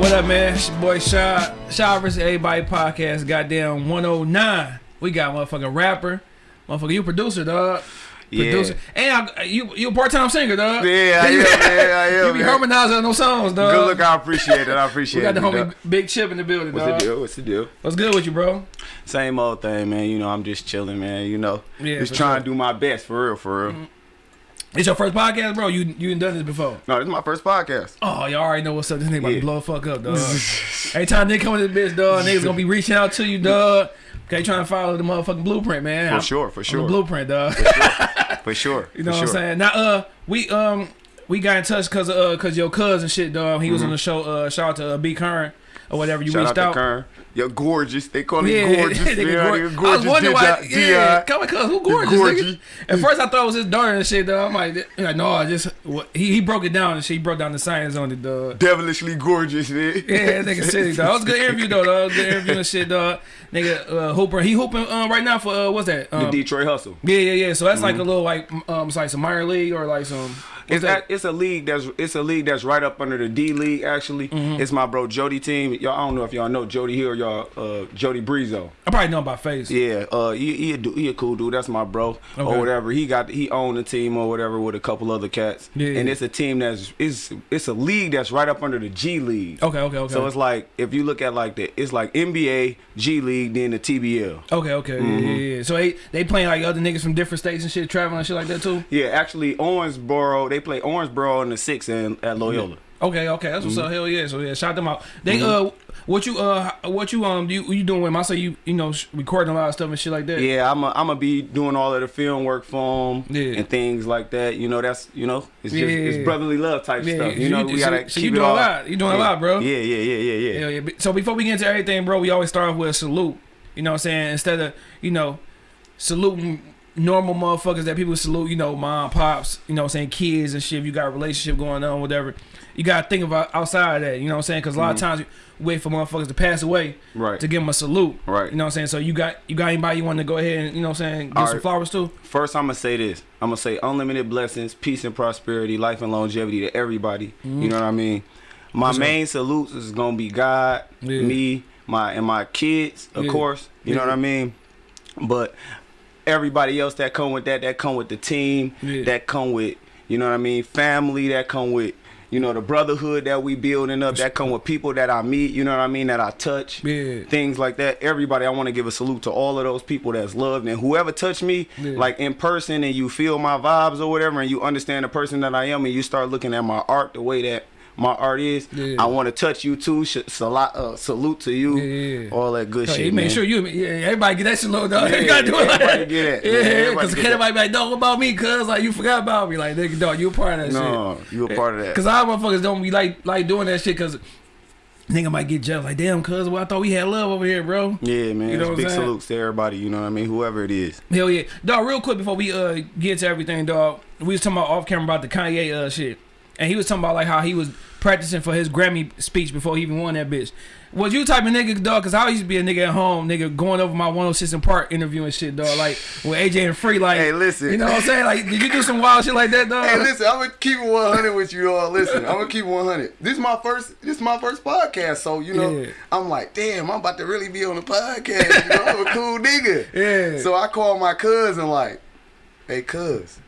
What up, man? It's your boy Shaw, Shaw vs. Everybody podcast, goddamn 109. We got motherfucking rapper. Motherfucker, you producer, dog. Yeah. And I, you you a part-time singer, dog. Yeah, I am, man, I am, You be man. harmonizing on those songs, dog. Good look, I appreciate it. I appreciate it. We got the homie dog. Big Chip in the building, What's dog. What's the deal? What's the deal? What's good with you, bro? Same old thing, man. You know, I'm just chilling, man. You know, Yeah, just trying sure. to do my best for real, for real. Mm-hmm. It's your first podcast, bro? You you done this before. No, this is my first podcast. Oh, y'all already know what's up. This nigga about to blow the fuck up, dog. Every time nigga come with this bitch, dog, niggas gonna be reaching out to you, dog. Okay, trying to follow the motherfucking blueprint, man. For I'm- sure, for sure, blueprint, dog. for sure. You know for what I'm saying? Now, uh, we um we got in touch cause uh cause your cousin shit, dog. He was on the show. Uh, shout out to uh, B Curran or whatever. You Mm-hmm. Shout reached out out. To You're gorgeous. They call me Yeah, gorgeous. nigga man. gor- You're I was gorgeous. wondering why. Di- Yeah, Di. come on, cuz who gorgeous? gorgeous. Nigga? At first, I thought it was his daughter and shit. Dog. I'm like, no, I just he he broke it down and shit. He broke down the science on it, dog. Devilishly gorgeous, man. Yeah, nigga city, dog. It was a good interview though, that dog. Good interview and shit, dog. Nigga, uh, Hooper, he hooping um, right now for uh, what's that? The Um, Detroit Hustle. yeah, yeah, yeah. So that's like a little like um, it's like some minor league or like some. It's that? it's a league that's it's a league that's right up under the D League. Actually, Mm-hmm. it's my bro Jody team. Y'all, I don't know if y'all know Jody here, y'all uh, Jody Breezo. I probably know him by face. Yeah, uh, he he a, he a cool dude. That's my bro Okay. or whatever. He got he owned a team or whatever with a couple other cats. Yeah. and it's a team that's it's it's a league that's right up under the G League. Okay, okay, okay. So it's like if you look at like the it's like NBA, G League, then the TBL. okay, okay, yeah, Mm-hmm. yeah, yeah. So they they playing like other niggas from different states and shit, traveling and shit like that too. Yeah, actually Owensboro they play Owensboro in the six and at Loyola. Okay, okay, that's what's Mm-hmm. up. Hell yeah. So yeah, shout them out. They uh, what you uh, what you um, you you doing with him? I say you you know sh- recording a lot of stuff and shit like that. Yeah, I'm i I'm gonna be doing all of the film work for them Yeah. and things like that. You know, that's you know, it's just Yeah. it's brotherly love type Yeah, stuff. You so know, you- we gotta so you keep doing it a lot. You doing a lot, bro. Yeah, yeah, yeah, yeah, yeah. Hell yeah. So before we get into everything, bro, we always start off with a salute. You know what I'm saying? Instead of, you know, saluting normal motherfuckers that people salute, you know, mom, pops, you know what I'm saying, kids and shit, if you got a relationship going on, whatever. You gotta think about outside of that, you know what I'm saying? Cause a lot of times we wait for motherfuckers to pass away Mm-hmm. Right. to give them a salute. Right. You know what I'm saying? So you got you got anybody you want to go ahead and, you know what I'm saying, give All some right. flowers to? First, I'm gonna say this. I'm gonna say unlimited blessings, peace and prosperity, life and longevity to everybody. You know what I mean? My main salutes is gonna be God, Yeah. me, my and my kids, of Yeah. course. You know what I mean? But everybody else that come with that, that come with the team, Yeah. that come with, you know what I mean, family, that come with, you know, the brotherhood that we building up, that come with people that I meet, you know what I mean, that I touch Yeah. things like that. Everybody, I want to give a salute to all of those people that's loved and whoever touched me, Yeah. like in person, and you feel my vibes or whatever, and you understand the person that I am, and you start looking at my art the way that my art is. Yeah. I want to touch you too. Sala- uh, salute to you. Yeah. All that good So shit. he made man. sure you, yeah, everybody get that shit low, dog. Yeah, you gotta do it like everybody that. get that, Yeah, man. yeah, Everybody because everybody be like, no, what about me? Cause like you forgot about me. Like nigga, dog, you a part of that shit. No, you a part of that. Cause our motherfuckers don't be like like doing that shit. Cause nigga might get jealous. Like damn, cuz well, I thought we had love over here, bro. Yeah, man. You know big salutes to everybody. You know what I mean? Whoever it is. Hell yeah, dog. Real quick before we uh get to everything, dog. We was talking about off camera about the Kanye uh shit, and he was talking about like how he was practicing for his Grammy speech before he even won that bitch. Was you type of nigga, dog? Cause I used to be a nigga at home, nigga, going over my 106 and Park interview and shit, dog. Like with AJ and Free, like, Hey, listen. you know what I'm saying? Like, did you do some wild shit like that, dog? Hey, listen, I'm gonna keep it 100 with you all. Listen, I'm gonna keep it 100. This is my first. This is my first podcast, so you know, Yeah. I'm like, damn, I'm about to really be on the podcast. You know, I'm a cool nigga. Yeah. So I call my cousin like, hey, cuz,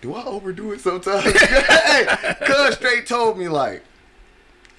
do I overdo it sometimes? hey, cuz straight told me like.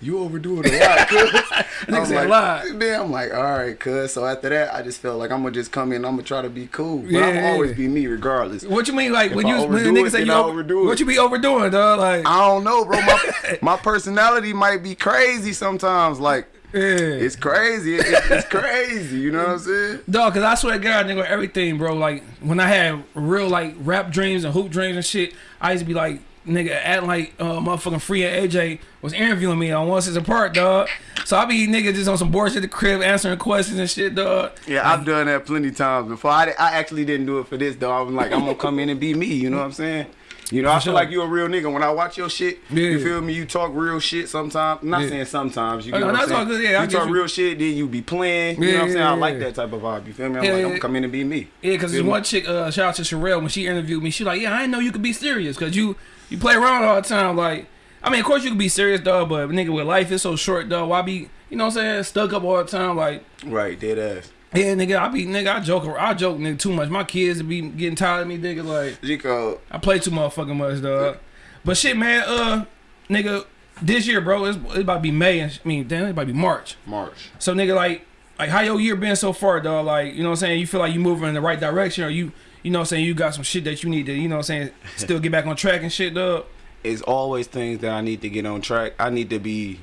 You overdo it a lot, cuz. Nigga said like, a lot. Then I'm like, all right, cuz. So after that, I just felt like I'm gonna just come in. I'm gonna try to be cool, but I'm Yeah, always be me regardless. What you mean, like If when you when the nigga say you over, overdo it. What you be overdoing, dog? Like, I don't know, bro. My, my personality might be crazy sometimes. Like yeah. it's crazy. It- it- it's crazy. You know what I'm saying? Dog, cause I swear to God, nigga, everything, bro. Like when I had real like rap dreams and hoop dreams and shit, I used to be like, nigga, acting like uh, motherfucking Free and AJ was interviewing me on 106 and Park, dog. So I be nigga just on some bullshit at the crib answering questions and shit, dog. Yeah, I've done that plenty times before. I, I actually didn't do it for this though. I was like, I'm gonna come in and be me. You know what I'm saying? You know, I feel sure. like you a real nigga. When I watch your shit, Yeah. you feel me? You talk real shit sometimes. I'm not Yeah. saying sometimes. You Oh, get no, what I'm saying? good, yeah, you talk you. real shit, then you be playing. You Yeah, know what I'm saying? I like that type of vibe. You feel me? I'm like, I'm yeah. come in and be me. Yeah, cause Feel one chick, uh, shout out to Sherelle when she interviewed me. She like, yeah, I didn't know you could be serious, cause you you play around all the time. Like, I mean, of course you can be serious, dog, but nigga, with life is so short, dog. Why be, you know what I'm saying, stuck up all the time? Like, Right, dead ass. yeah, nigga, I be, nigga, I joke, I joke, nigga, too much. My kids be getting tired of me, nigga. Like, Chico, I play too motherfucking much, dog. But shit, man, uh, nigga, this year, bro, it's, it's about to be May, and I mean, damn, it's about to be March. March. So, nigga, like, like how your year been so far, dog? Like, you know what I'm saying? You feel like you moving in the right direction, or you, you know what I'm saying? You got some shit that you need to, you know what I'm saying? Still get back on track and shit, dog. It's always things that I need to get on track. I need to be.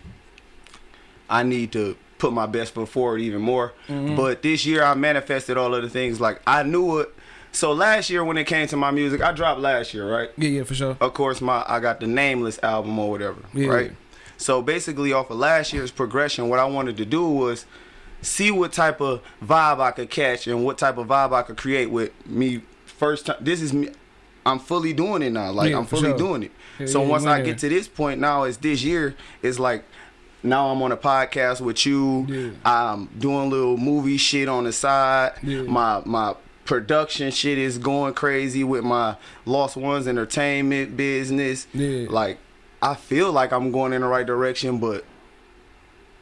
I need to put my best foot forward even more. Mm-hmm. But this year I manifested all of the things like I knew it. So last year when it came to my music, I dropped last year, right? Yeah, yeah, for sure. Of course, my I got the Nameless album or whatever, Yeah. right? So basically, off of last year's progression, what I wanted to do was see what type of vibe I could catch and what type of vibe I could create with me first time. This is me. I'm fully doing it now. Like Yeah, I'm fully sure. doing it. Yeah, so yeah, once I get to this point now, it's this year. It's like now I'm on a podcast with you. I'm doing little movie shit on the side. My my production shit is going crazy with my Lost Ones Entertainment business. Yeah. Like I feel like I'm going in the right direction, but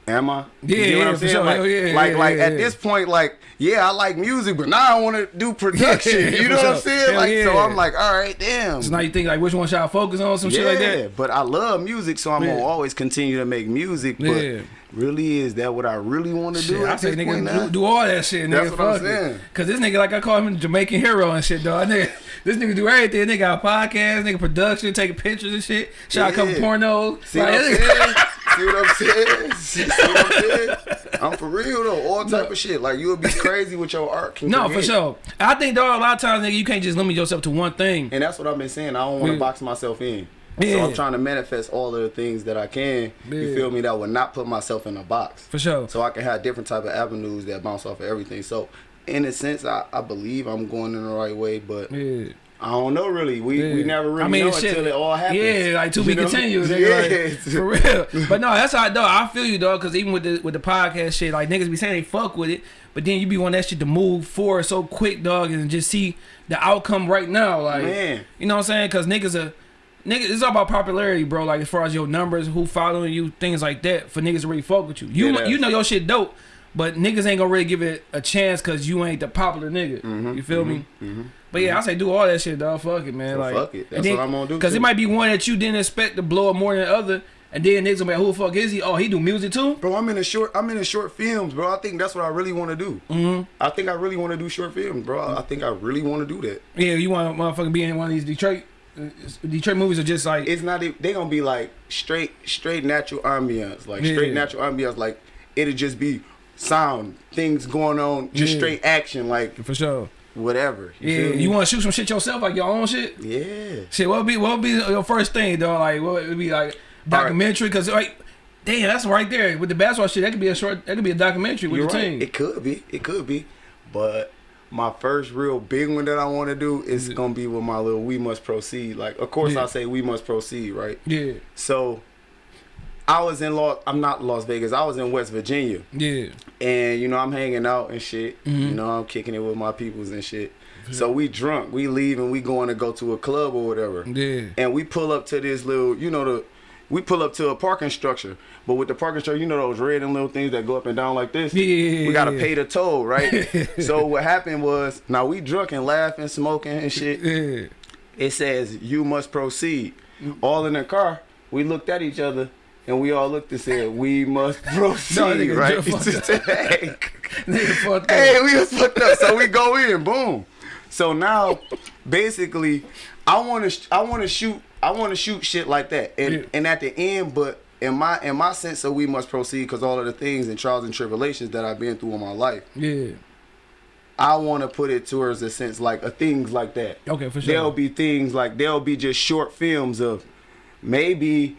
am I? You Yeah, get what I'm saying? sure. Like, yeah, like, yeah, like yeah, at yeah. this point, like, yeah, I like music, but now I want to do production. Yeah, you know what I'm saying? Hell like, so. I'm like, all right, damn. So now you think like which one should I focus on? Some yeah, shit like that. but I love music, so I'm Yeah. gonna always continue to make music. But Yeah. really, is that what I really want to do? I say nigga do, do all that shit, nigga. That's what I'm fuck it. saying. Cause this nigga like I call him Jamaican hero and shit, dog. Nigga, this nigga do everything. Nigga got a podcast, nigga production, taking pictures and shit. Shot a couple Yeah. pornos. See Like, what I'm this nigga- saying? See what I'm saying? See, see what I'm saying? I'm for real though. All type of shit. Like you'll be crazy with your art. No, for sure. I think dog a lot of times, nigga, you can't just limit yourself to one thing. And that's what I've been saying. I don't want to Yeah. box myself in. Yeah. So I'm trying to manifest all of the things that I can. You feel me? That would not put myself in a box. For sure. So I can have different type of avenues that bounce off of everything. So in a sense, I, I believe I'm going in the right way, but Yeah. I don't know really. We we never really I mean, know shit, until it all happens. Yeah, like to be know? continued. Nigga, Yeah. like, for real. But no, that's how I dog. I feel you, dog. Because even with the with the podcast shit, like niggas be saying they fuck with it, but then you be want that shit to move forward so quick, dog, and just see the outcome right now. Like, Man. you know what I'm saying? Because niggas are. Niggas, it's all about popularity, bro. Like as far as your numbers, who following you, things like that. For niggas to really fuck with you, you Dead you know your shit dope, but niggas ain't gonna really give it a chance because you ain't the popular nigga. Mhm, you feel mhm, me? mhm. But yeah, I say do all that shit, dog. Fuck it, man. So like, fuck it. That's what I'm gonna do, Because it might be one that you didn't expect to blow up more than the other, and then niggas gonna be like, who the fuck is he? Oh, he do music too. Bro, I'm in a short. I'm in a short films, bro. I think that's what I really want to do. Mm-hmm. I think I really want to do short films, bro. I think I really want to do that. Yeah, you want motherfucking be in one of these Detroit, uh, Detroit movies are just like It's not. They gonna be like straight, straight natural ambiance, like Yeah. straight natural ambiance. Like it'll just be sound, things going on, just Yeah. straight action, like for sure. Whatever. You Yeah, you want to shoot some shit yourself, like your own shit. Yeah. Shit, what would be what would be your first thing, though? Like, what would be like documentary? Because like, damn, that's right there with the basketball shit. That could be a short. That could be a documentary with You're the right. team. It could be. It could be. But my first real big one that I want to do is gonna be with my little "We Must Proceed." Like, of course, Yeah. I say "We Must Proceed," right? yeah, So, I was in Las. I'm not Las Vegas. I was in West Virginia, yeah, and you know I'm hanging out and shit. Mm-hmm. You know I'm kicking it with my peoples and shit. So we drunk. We leave and we going to go to a club or whatever. yeah. And we pull up to this little, you know the. We pull up to a parking structure, but with the parking structure, you know those red and little things that go up and down like this. Yeah, yeah, yeah, we gotta yeah. pay the toll, right? so what happened was, now we drunk and laughing, smoking and shit. Yeah. It says you must proceed. All in the car, we looked at each other and we all looked and said we must proceed, nigga, right? just fucked hey, Nigga fucked up. hey, we was fucked up. So we go in, boom. So now, basically, I want to, I want to shoot, I want to shoot shit like that, and Yeah. and at the end, but in my in my sense, so we must proceed because all of the things and trials and tribulations that I've been through in my life, Yeah. I want to put it towards a sense like a things like that. Okay, for sure. There'll be things like there'll be just short films of maybe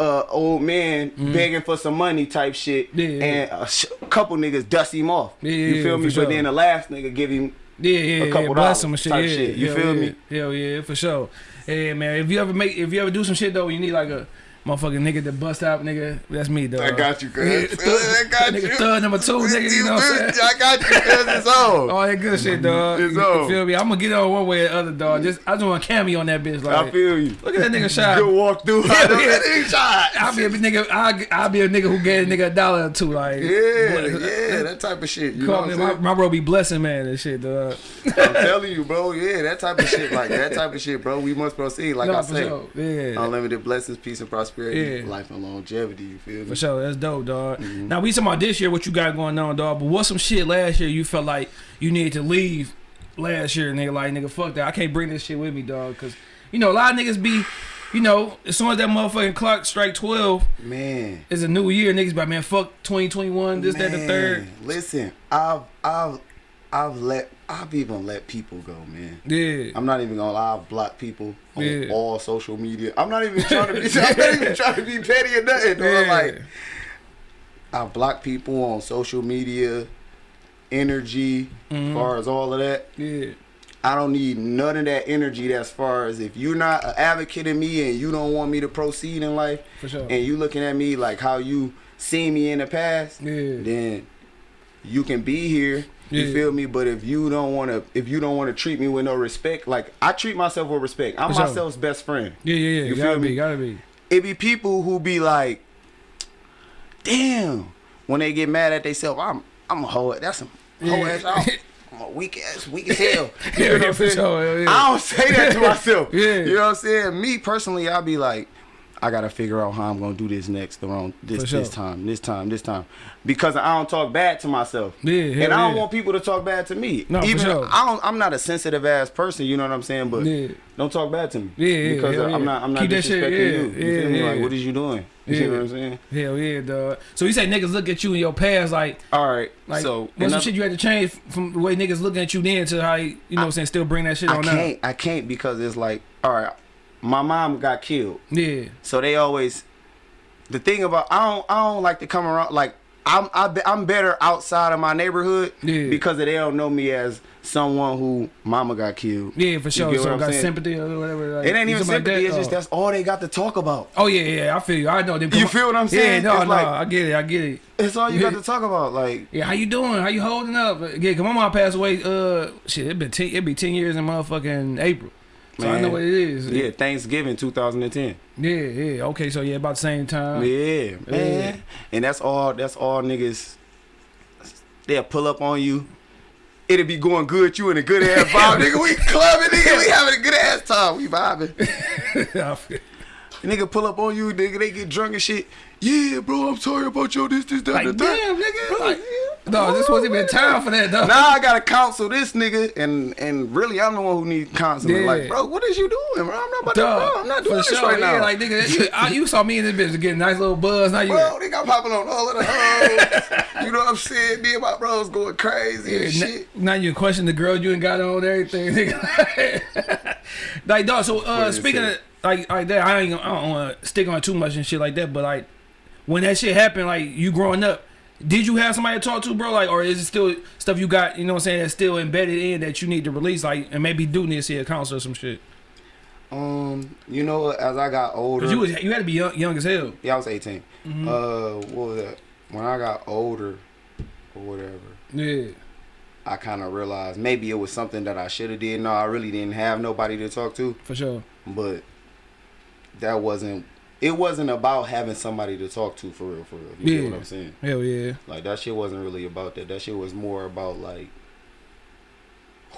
uh old man begging for some money type shit. Yeah, yeah. and a sh- couple niggas dust him off. Yeah, you feel me? sure. But then the last nigga give him Yeah, yeah, a couple yeah. Dollars him and shit. type yeah, shit. You hell feel yeah. me? Hell yeah, for sure. Yeah, man. If you ever make, if you ever do some shit though, you need like a motherfucking nigga that bust out, nigga. That's me, dog. I got you, cuz. I got nigga, you. thug number two, nigga. You know what I'm saying? I got you, cuz. It's on. All that good shit, dog. It's you on. feel me? I'm gonna get on one way or the other, dog. Just I just want a cameo on that bitch. Like, I feel you. look at that nigga shot. Good walk through. Yeah, yeah. that nigga shot. I'll be a nigga. I'll, I'll be a nigga who gave a nigga a dollar or two. Like, Yeah, yeah, that type of shit. You know what I'm my, my bro be blessing man and shit, dog. I'm telling you, bro. Yeah, that type of shit. Like that type of shit, bro. We must proceed. Like no, I say, sure. Yeah. unlimited blessings, peace, and prosperity, Yeah. life and longevity. You feel me? For sure, that's dope, dog. Mm-hmm. Now we talking about this year, what you got going on, dog. But what's some shit last year you felt like you needed to leave last year, nigga? Like, nigga, fuck that. I can't bring this shit with me, dog. Cause you know a lot of niggas be, you know, as soon as that motherfucking clock strike twelve, Man. it's a new year. Niggas be like, man, fuck twenty twenty one, this, that, the third. Listen, I've I've I've let I've even let people go, man. Yeah. I'm not even gonna lie, I've blocked people on Yeah. all social media. I'm not even trying to be I'm not even trying to be petty or nothing. Yeah. Like I've blocked people on social media, energy, Mhm. as far as all of that. Yeah. I don't need none of that energy as far as if you're not an advocate of me and you don't want me to proceed in life For sure. and you looking at me like how you seen me in the past, Yeah. then you can be here. You Yeah. feel me? But if you don't want to, if you don't want to treat me with no respect, like I treat myself with respect. I'm For sure. myself's best friend. Yeah, yeah, yeah. You gotta feel be, me? gotta be. It be people who be like, damn, when they get mad at themselves, I'm, I'm a hoe. That's some hoe Yeah. ass. I'm, I'm a weak ass, weak as hell. You know what I'm saying? sure. yeah. I don't say that to myself. Yeah. You know what I'm saying? Me personally, I'll be like, I gotta figure out how I'm gonna do this next around this sure. this time, this time, this time. Because I don't talk bad to myself. Yeah, and I don't yeah. want people to talk bad to me. No, for Even sure. I don't I'm not a sensitive ass person, you know what I'm saying? But Yeah. don't talk bad to me. Yeah, yeah, Because hell I'm yeah. not I'm not Keep that shit, disrespecting yeah, you. You yeah, feel me? yeah. Like what is you doing? You Yeah. see what I'm saying? Hell yeah, dog. So you say niggas look at you in your past like All right. Like, so what's some shit you had to change from the way niggas looking at you then to how you, you know what I'm saying, still bring that shit I on can't I can't because it's like, all right, my mom got killed. Yeah. So they always the thing about I don't I don't like to come around like I'm I be, I'm better outside of my neighborhood Yeah. because they don't know me as someone who mama got killed. Yeah, for sure. So got saying? sympathy or whatever. Like, It ain't even like sympathy. that? it's just that's all they got to talk about. Oh yeah, yeah, I feel you. I know them. You feel what I'm saying? Yeah, no, It's no, like- I get it. I get it. It's all you got to talk about. Like Yeah, how you doing? How you holding up? Yeah, cause my mom passed away. Uh, shit, it been ten, it be ten years in motherfucking April. So I know what it is. yeah, Thanksgiving 2010. yeah, yeah. Okay, so yeah, about the same time. Yeah, man. And that's all. That's all niggas. They'll pull up on you. It'll be going good. You in a good ass vibe, nigga. We clubbing, nigga. We having a good ass time. We vibing. I Nigga pull up on you, nigga. They get drunk and shit. Yeah, bro. I'm sorry about your this, this, that, like the damn, third. nigga. Like, no, this wasn't even time for that, though. Now I gotta counsel this nigga, and and really I'm the one who needs counseling. Yeah. Like, bro, what is you doing, bro? I'm not about to, Dog, bro. I'm not for doing this sure, right yeah, now. Like nigga, you, I, you saw me in this bitch getting nice little buzz. Now you, Bro, they got popping on all of the hoes. you know what I'm saying? Me and my bros going crazy and shit. n- now you question the girl you ain't got on and everything. nigga. like dog. So uh, speaking of like like that, I ain't gonna- I don't want to stick on too much and shit like that. But like when that shit happened, like you growing up, did you have somebody to talk to, bro? Like, or is it still stuff you got? You know what I'm saying? That's still embedded in that you need to release, like, and maybe do need to see a counselor or some shit. Um, you know, as I got older, Cause you was you had to be young, young as hell. yeah, I was 18. Mhm. Uh, what was that? When I got older, or whatever, Yeah, I kind of realized maybe it was something that I should have did. No, I really didn't have nobody to talk to, for sure. but that wasn't. It wasn't about having somebody to talk to for real, for real. You Yeah. get what I'm saying? Hell yeah. Like that shit wasn't really about that. That shit was more about like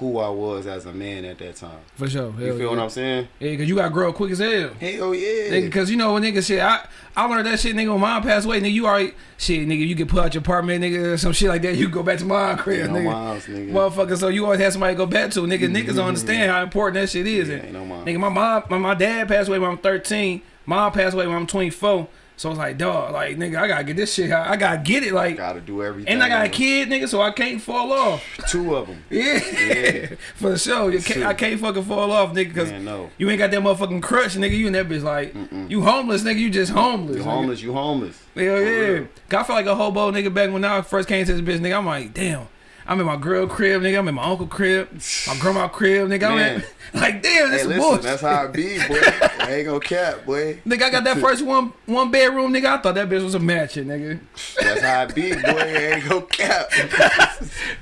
who I was as a man at that time. For sure. Hell You feel yeah. what I'm saying? Yeah, cause you got to grow up quick as hell. Hell yeah. Cause you know when nigga shit, I I learned that shit, nigga. When mom passed away, nigga, you already shit, nigga. You get put out your apartment, nigga, or some shit like that. You go back to my crib, Ain't no nigga. moms, nigga. Motherfucker, so you always have somebody to go back to, nigga. Niggas don't mm-hmm. understand how important that shit is. Yeah, And, no nigga, my mom, my, my dad passed away when I'm 13. Mom passed away when I'm 24. So it's like, dog, like nigga, I gotta get this shit. out. I gotta get it, like, Gotta do everything. and I got a kid, nigga, so I can't fall off. Two of them. Yeah, Yeah. for sure. You can't, I can't fucking fall off, nigga, cause no. you ain't got that motherfucking crutch, nigga. You in that bitch like you homeless, nigga. You just homeless. You homeless, you homeless. Hell yeah. 'Cause I felt like a hobo nigga back when I first came to this bitch, nigga. I'm like, damn. I'm in my girl crib, nigga. I'm in my uncle crib, my grandma crib, nigga. I'm in, like, damn, this Hey, listen, bullshit. that's how it be, boy. I ain't gonna cap, boy. Nigga, I got that first one one bedroom, nigga. I thought that bitch was a mansion, nigga. That's how it be, boy. I ain't gonna cap.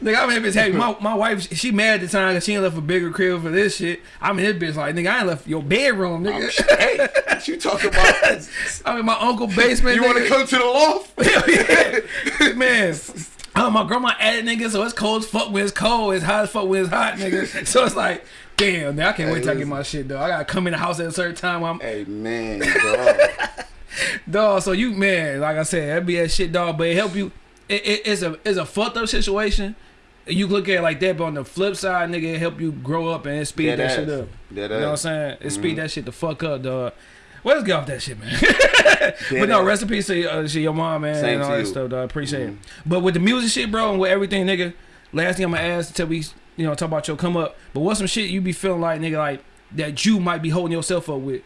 Nigga, I'm in this happy. My, my wife, she mad at the time because she ain't left a bigger crib for this shit. I'm in this bitch like, nigga, I ain't left your bedroom, nigga. hey, what you talking about? I'm in my uncle basement. You want to come to the loft? yeah. Man. Oh, my grandma added nigga, so it's cold as fuck when it's cold. It's hot as fuck when it's hot, nigga. So it's like, damn, man, I can't wait till I get my shit, though. I gotta come in the house at a certain time. I'm, Hey, man, dog. dog, so you, man, like I said, that be that shit, dog, but it help you. It, it, it's a it's a fucked up situation. You look at it like that, but on the flip side, nigga, it help you grow up and it speed that shit up. You know what I'm saying? It Mm-hmm. speed that shit the fuck up, dog. Well, let's get off that shit, man. but no, rest in peace to uh, to your mom, man, Same and all that you. Mm-hmm. stuff, dog. Appreciate it. But with the music shit, bro, and with everything, nigga, last thing I'm gonna ask until we, you know, talk about your come up. But what's some shit you be feeling like, nigga, like that you might be holding yourself up with?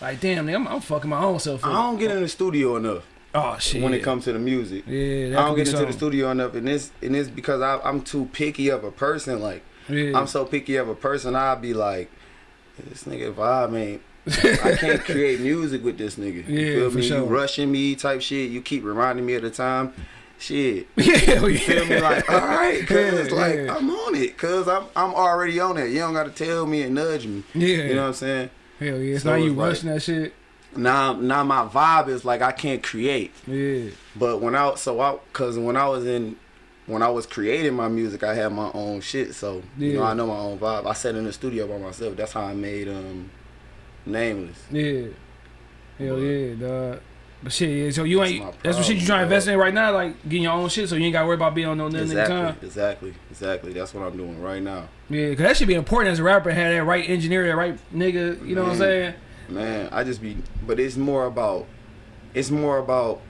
Like, damn, nigga, I'm, I'm fucking my own self I don't get in the studio enough Oh shit. when it comes to the music. yeah, I don't get into the studio enough, and it's and it's because I, I'm too picky of a person. Like Yeah. I'm so picky of a person, I'd be like, this nigga vibe ain't. I can't create music with this nigga. You Yeah, feel for me? sure. You rushing me type shit. You keep reminding me of the time. Shit. yeah, yeah. You feel me? Like, all right, cause Yeah, like yeah. I'm on it, cause I'm I'm already on it. You don't gotta tell me and nudge me. yeah. You know what I'm saying? Hell yeah. So not you like- rushing that shit. Now now my vibe is like I can't create. Yeah. But when I so I cause when I was in when I was creating my music, I had my own shit. So you know Yeah. I know my own vibe. I sat in the studio by myself. That's how I made um nameless. Yeah. Hell But- yeah, dog. But shit, yeah. So you ain't. my That's what shit you trying to invest in right now, like getting your own shit, so you ain't got to worry about being on no nothing Exactly, time. exactly, exactly. That's what I'm doing right now. Yeah, cause that should be important as a rapper. Have that right engineer, that right nigga. You know what I'm saying? Man, I just be but it's more about it's more about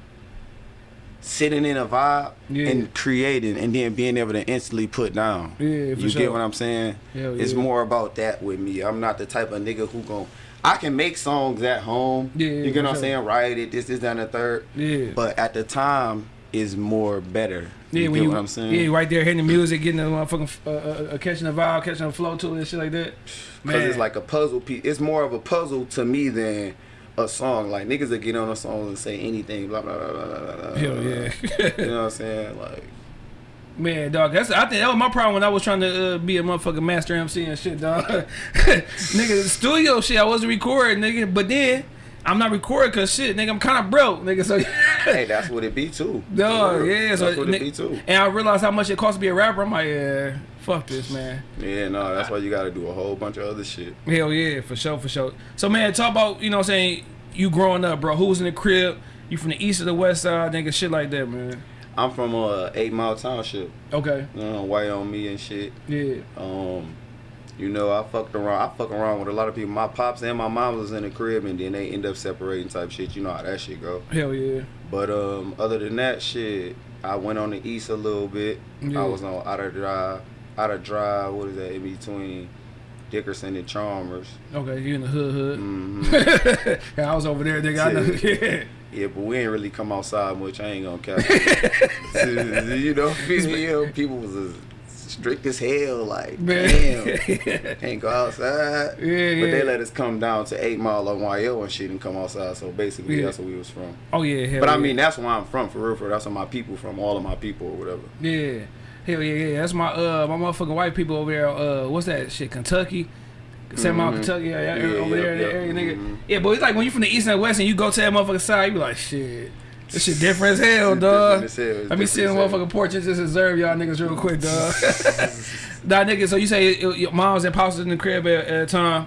sitting in a vibe Yeah. and creating and then being able to instantly put down. Yeah, for you sure. get what I'm saying? Hell It's yeah. more about that with me. I'm not the type of nigga who gon' I can make songs at home. Yeah, you get what I'm sure. saying? Write it, this, this, that, and the third. Yeah. But at the time is more better. Yeah, you when get you, what I'm saying? yeah, right there, hitting the music, getting the motherfucking, uh, uh, uh, catching the vibe, catching the flow to it, and shit like that. Because it's like a puzzle piece. It's more of a puzzle to me than a song. Like niggas that get on a song and say anything, blah blah blah blah blah. blah hell yeah, You know what I'm saying? Like, man, dog. That's I think that was my problem when I was trying to uh, be a motherfucking master MC and shit, dog. nigga, studio shit, I wasn't recording, nigga, but then. I'm not recording cause shit, nigga. I'm kind of broke, nigga. So, hey, that's what it be too. dog, yeah. So, that's what it be too. and I realized how much it costs to be a rapper. I'm like, yeah, fuck this, man. Yeah, no, that's why you got to do a whole bunch of other shit. Hell yeah, for sure, for sure. So man, talk about you know what I'm saying you growing up, bro. Who was in the crib? You from the east or the west side, nigga? Shit like that, man. I'm from uh, Eight Mile Township, Okay, uh, Wyoming and shit. yeah, Um, you know, I fucked around. I fuck around with a lot of people. My pops and my mom was in the crib, and then they end up separating type shit. You know how that shit go. hell yeah, But um, other than that shit, I went on the east a little bit. Yeah. I was on Outer Drive, Outer Drive. What is that in between Dickerson and Chalmers? okay. You in the hood, hood. hmm yeah, I was over there, nigga. I know. Yeah, yeah, but we ain't really come outside much. I ain't gonna cap. you know, you people was as strict as hell. Like, Man. damn, can't go outside. Yeah, But yeah. they let us come down to Eight Mile on YO and shit and come outside. So basically, Yeah. that's where we was from. oh yeah, hell But I mean, that's where I'm from, for real. For real. that's where my people from. All of my people or whatever. yeah, hell yeah, yeah. That's my uh my motherfucking white people over there. Uh, what's that shit? Kentucky. Seven Mile, Mhm. Kentucky, yeah, yeah, Yeah, over there in yeah. that area, nigga. Mhm. Yeah, but it's like when you from the east and the west and you go to that motherfucking side, you be like, shit, this shit different as hell, dog. different as hell. It's Let me sit in the different as hell. motherfucking porch and just observe y'all niggas real quick, dog. nah, nigga, so you say it- your moms and pops in the crib at, at a time.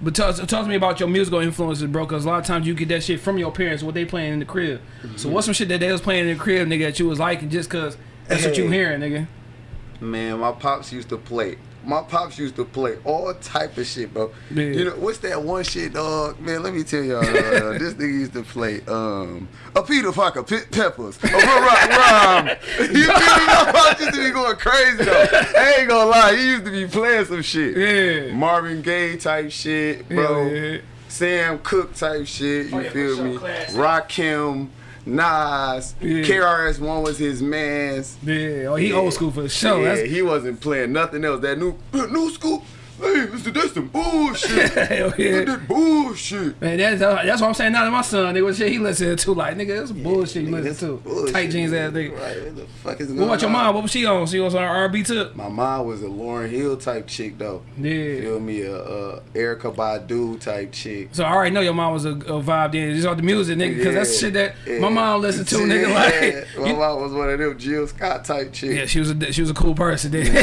But talk, talk to me about your musical influences, bro, because a lot of times you get that shit from your parents, what they playing in the crib. Mm-hmm. So what's some shit that they was playing in the crib, nigga, that you was liking just because that's what you Hey. hearing, nigga? Man, my pops used to play. My pops used to play all type of shit, bro. Yeah. You know what's that one shit, dog? Man, let me tell y'all. Uh, this nigga used to play um a Peter Parker, Pit Peppers, a Rock Rhyme. You feel me? My pops used to be going crazy though. I ain't gonna lie, he used to be playing some shit. Yeah. Marvin Gaye type shit, bro. Hell yeah. Sam Cooke type shit. You Oh, yeah, feel sure, me? classic. Rakim Nas. Yeah. KRS One was his man's. Yeah, oh, he Yeah. old school for sure. yeah, That's he wasn't playing nothing else. That new new school. Hey, listen, that's some bullshit. hell yeah. that bullshit. Man, that's that's what I'm saying. Now that my son, nigga, what shit he listening to, like nigga, that's bullshit you Nigga, listen to. bullshit, Tight jeans ass nigga. Right, what the fuck is going What about your mom? What was she on? She was on R&B too. My mom was a Lauryn Hill type chick though. Yeah. Feel me, a, a Erykah Badu type chick. So I already know your mom was a, a vibe then. Just off the music, nigga, because that's shit that yeah. my mom listened to, nigga. Like, my you- mom was one of them Jill Scott type chicks. yeah, she was a she was a cool person. Then. Yeah,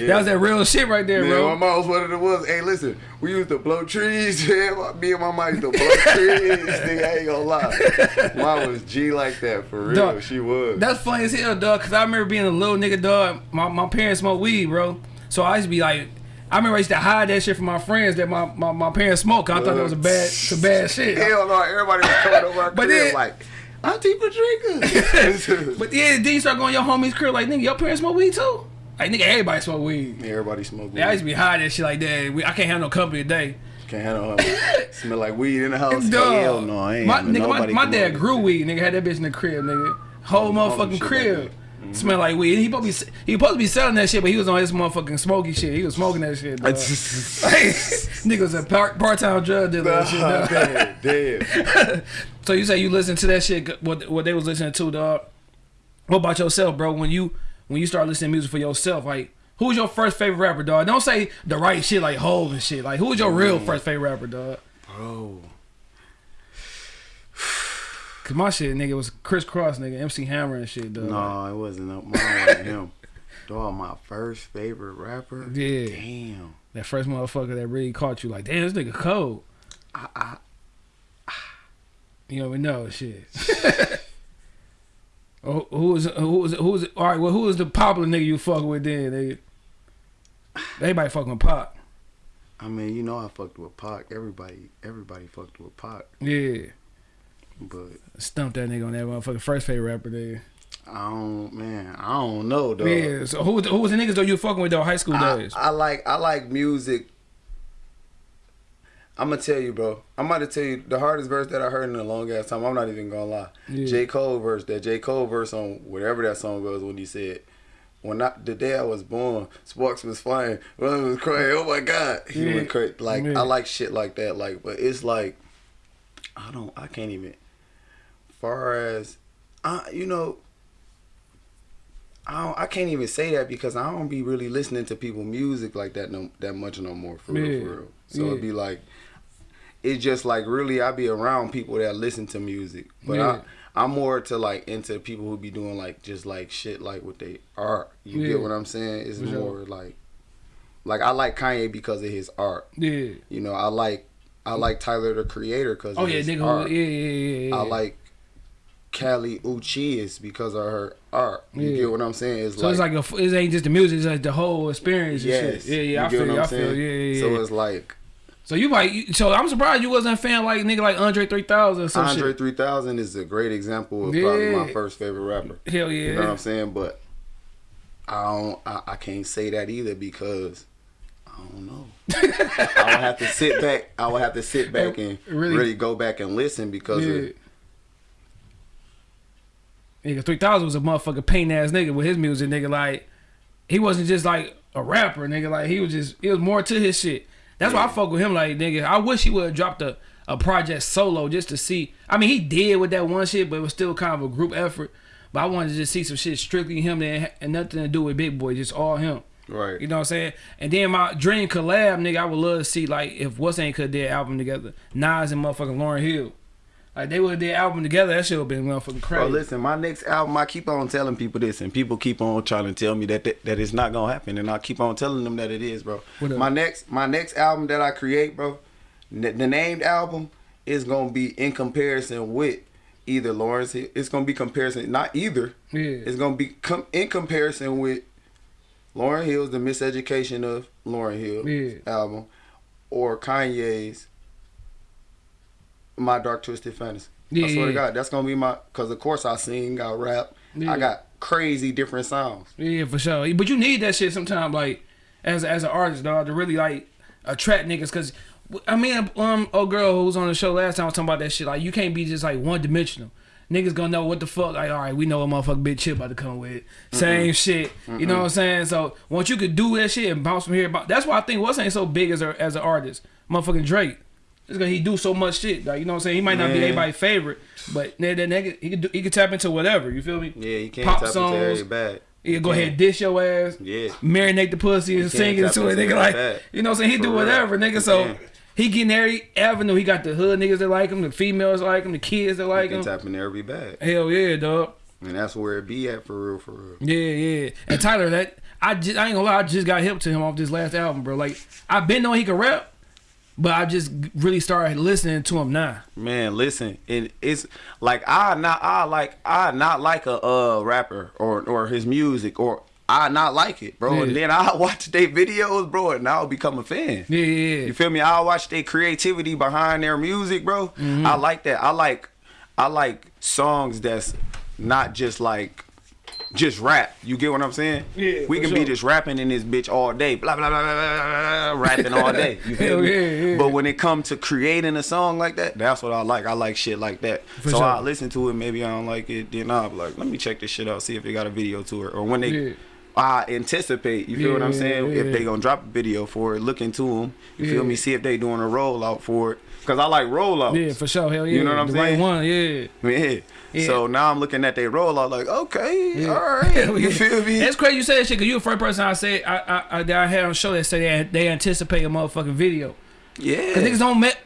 yeah. that was that real shit right there, bro. my mom was of the ones. Hey, listen, we used to blow trees. Yeah, me and my mom used to blow trees. Nigga, I ain't gonna lie. Mom was G like that for real. Dog, she was. That's funny as hell, dog. Cause I remember being a little nigga, dog. My my parents smoked weed, bro. So I used to be like, I remember I used to hide that shit from my friends that my my, my parents smoked. I thought that was a bad some bad shit. Hell no, everybody was coming over our But crib then- like, Auntie Patrica. But yeah, then you start going to your homies' crib like, nigga, your parents smoke weed too. Like nigga, everybody smoke weed. everybody smoked weed. Yeah, I used to be hiding that shit like that. We, I can't have no company today. Can't handle her. Smell like weed in the house. Dog. Hell no, I ain't. My, nigga, my, my dad grew weed. Nigga had that bitch in the crib, nigga. Whole Oh, motherfucking shit like crib. that. Mm-hmm. Smell like weed. He supposed to be he supposed to be selling that shit, but he was on his motherfucking smoky shit. He was smoking that shit. Dog. Nigga was a part part time drug dealer. and shit, dog. damn, damn. So you say you listen to that shit? What what they was listening to, dog? What about yourself, bro? When you when you start listening to music for yourself, like who's your first favorite rapper, dog? Don't say the right shit like Hov and shit. Like who's your real Mm. first favorite rapper, dog? Bro. Cause my shit, nigga, was Kris Kross, nigga, MC Hammer and shit, dog. No, it wasn't. Mine wasn't him. Dog, my first favorite rapper. Yeah. Damn. That first motherfucker that really caught you, like, damn, this nigga cold. I, I, You don't even know shit. Oh, who was who was who was all right? Well, who was the popular nigga you fucking with then? Nigga? Everybody fucking with Pop. I mean, you know, I fucked with Pac. Everybody, everybody fucked with Pac. Yeah, But stumped that nigga on that motherfucking first favorite rapper there. I don't, man. I don't know, though. Yeah. So who was the, who was the niggas though you fucking with though high school I, days? I like I like music. I'm gonna tell you, bro. I'm about to tell you the hardest verse that I heard in a long ass time. I'm not even gonna lie. Yeah. J Cole verse, that J Cole verse on whatever that song was when he said, "When I the day I was born, sparks was flying, it was crying. Oh my God, he Yeah. went crazy. Like Yeah. I like shit like that. Like, but it's like I don't, I can't even. Far as, I you know. I don't, I can't even say that because I don't be really listening to people music like that no that much no more for real for real. So it'd be like it's just like really I be around people that listen to music. But Yeah. I I'm more to like into people who be doing like just like shit like what they art. You Yeah. get what I'm saying? It's sure. more like like I like Kanye because of his art. Yeah. You know, I like I like Tyler the Creator because Oh of yeah, his nigga. art. Yeah, yeah, yeah, yeah. I like Kali Uchis because of her art. You Yeah. get what I'm saying? It's So it's like a, it ain't just the music, it's like the whole experience. And yes, shit. Yeah, yeah. I you get feel what. I'm I feel. saying? Yeah, yeah, yeah. So it's like So you like, so I'm surprised you wasn't a fan like nigga like Andre 3000 or some Andre shit. 3000 is a great example of probably my first favorite rapper. Hell yeah. You know what I'm saying? But I don't. I, I can't say that either because I don't know. I would have to sit back. I would have to sit back and Really? really, go back and listen because Yeah. of, Nigga, 3000 was a motherfucking pain ass nigga with his music, nigga. Like, he wasn't just like a rapper, nigga. Like, he was just, it was more to his shit. That's why I fuck with him, like, nigga. I wish he would have dropped a, a project solo just to see. I mean, he did with that one shit, but it was still kind of a group effort. But I wanted to just see some shit strictly him and, and nothing to do with Big Boi, just all him. right. You know what I'm saying? And then my dream collab, nigga, I would love to see like if What's Ain't could did album together, Nas and motherfucking Lauryn Hill. Like they would have did album together, that shit would have been motherfucking crazy. Bro, listen, my next album, I keep on telling people this, and people keep on trying to tell me that that, that it's not gonna happen, and I keep on telling them that it is, bro. My next, my next album that I create, bro, n- the named album is gonna be in comparison with either Lawrence. Hill. It's gonna be comparison, not either. Yeah. It's gonna be com- in comparison with Lauryn Hill's "The Miseducation of Lauryn Hill" Yeah. album, or Kanye's "My Dark Twisted Fantasy." Yeah, I swear to. God, that's gonna be my. Cause of course I sing, I rap, Yeah. I got crazy different sounds. Yeah, for sure. But you need that shit sometimes, like as as an artist, dog, to really like attract niggas. Cause I mean, um, old girl who was on the show last time I was talking about that shit. Like you can't be just like one dimensional. niggas gonna know what the fuck. Like, all right, we know a motherfucking big chip about to come with. Same shit. You know what I'm saying? So once you could do that shit and bounce from here, that's why I think what's ain't so big as a as an artist. Motherfucking Drake. Just cause he do so much shit. Like you know what I'm saying? He might not be Man. everybody's favorite, but that that nigga he could do, he could tap into whatever. You feel me? Yeah, he can't Pop tap songs. into every bag. He could go ahead dish your ass. Yeah. marinate the pussy and sing it to it. Nigga, like, you know what I'm saying? He For do real. whatever, nigga. So can. he getting every avenue. He got the hood niggas that like him, the females that like him, the kids that like can him. tap into every bag. Hell yeah, dog. And that's where it be at for real, for real. Yeah, yeah. And Tyler, that I just I ain't gonna lie, I just got hip to him off this last album, bro. Like I've been knowing he could rap, but I just really started listening to him now. Man, listen, it, it's like I not I like I not like a uh rapper or or his music or I not like it, bro. Yeah. And then I watch their videos, bro, and I'll become a fan. Yeah, yeah, You feel me? I watch their creativity behind their music, bro. Mm-hmm. I like that. I like I like songs that's not just like just rap. You get what I'm saying? Yeah, We can sure. be just rapping in this bitch all day. Blah blah blah blah blah, blah, blah rapping all day. You feel me? yeah, yeah. But when it comes to creating a song like that, that's what I like. I like shit like that. For so sure. I listen to it. Maybe I don't like it. Then I'll be like, let me check this shit out. See if they got a video to it. Or when they. Yeah. I anticipate, you feel what I'm saying? If they gonna drop a video for it, look into them. You feel me? See if they doing a rollout for it. Cause I like rollouts. Yeah, for sure. Hell yeah. You know what I'm the saying? Right one, yeah. Yeah. Yeah. So now I'm looking at their rollout like, okay, Yeah. all right. You feel me? It's crazy you say that shit because you the first person I said I, I, I that I had on show that say they, they anticipate a motherfucking video. yeah. Cause niggas don't met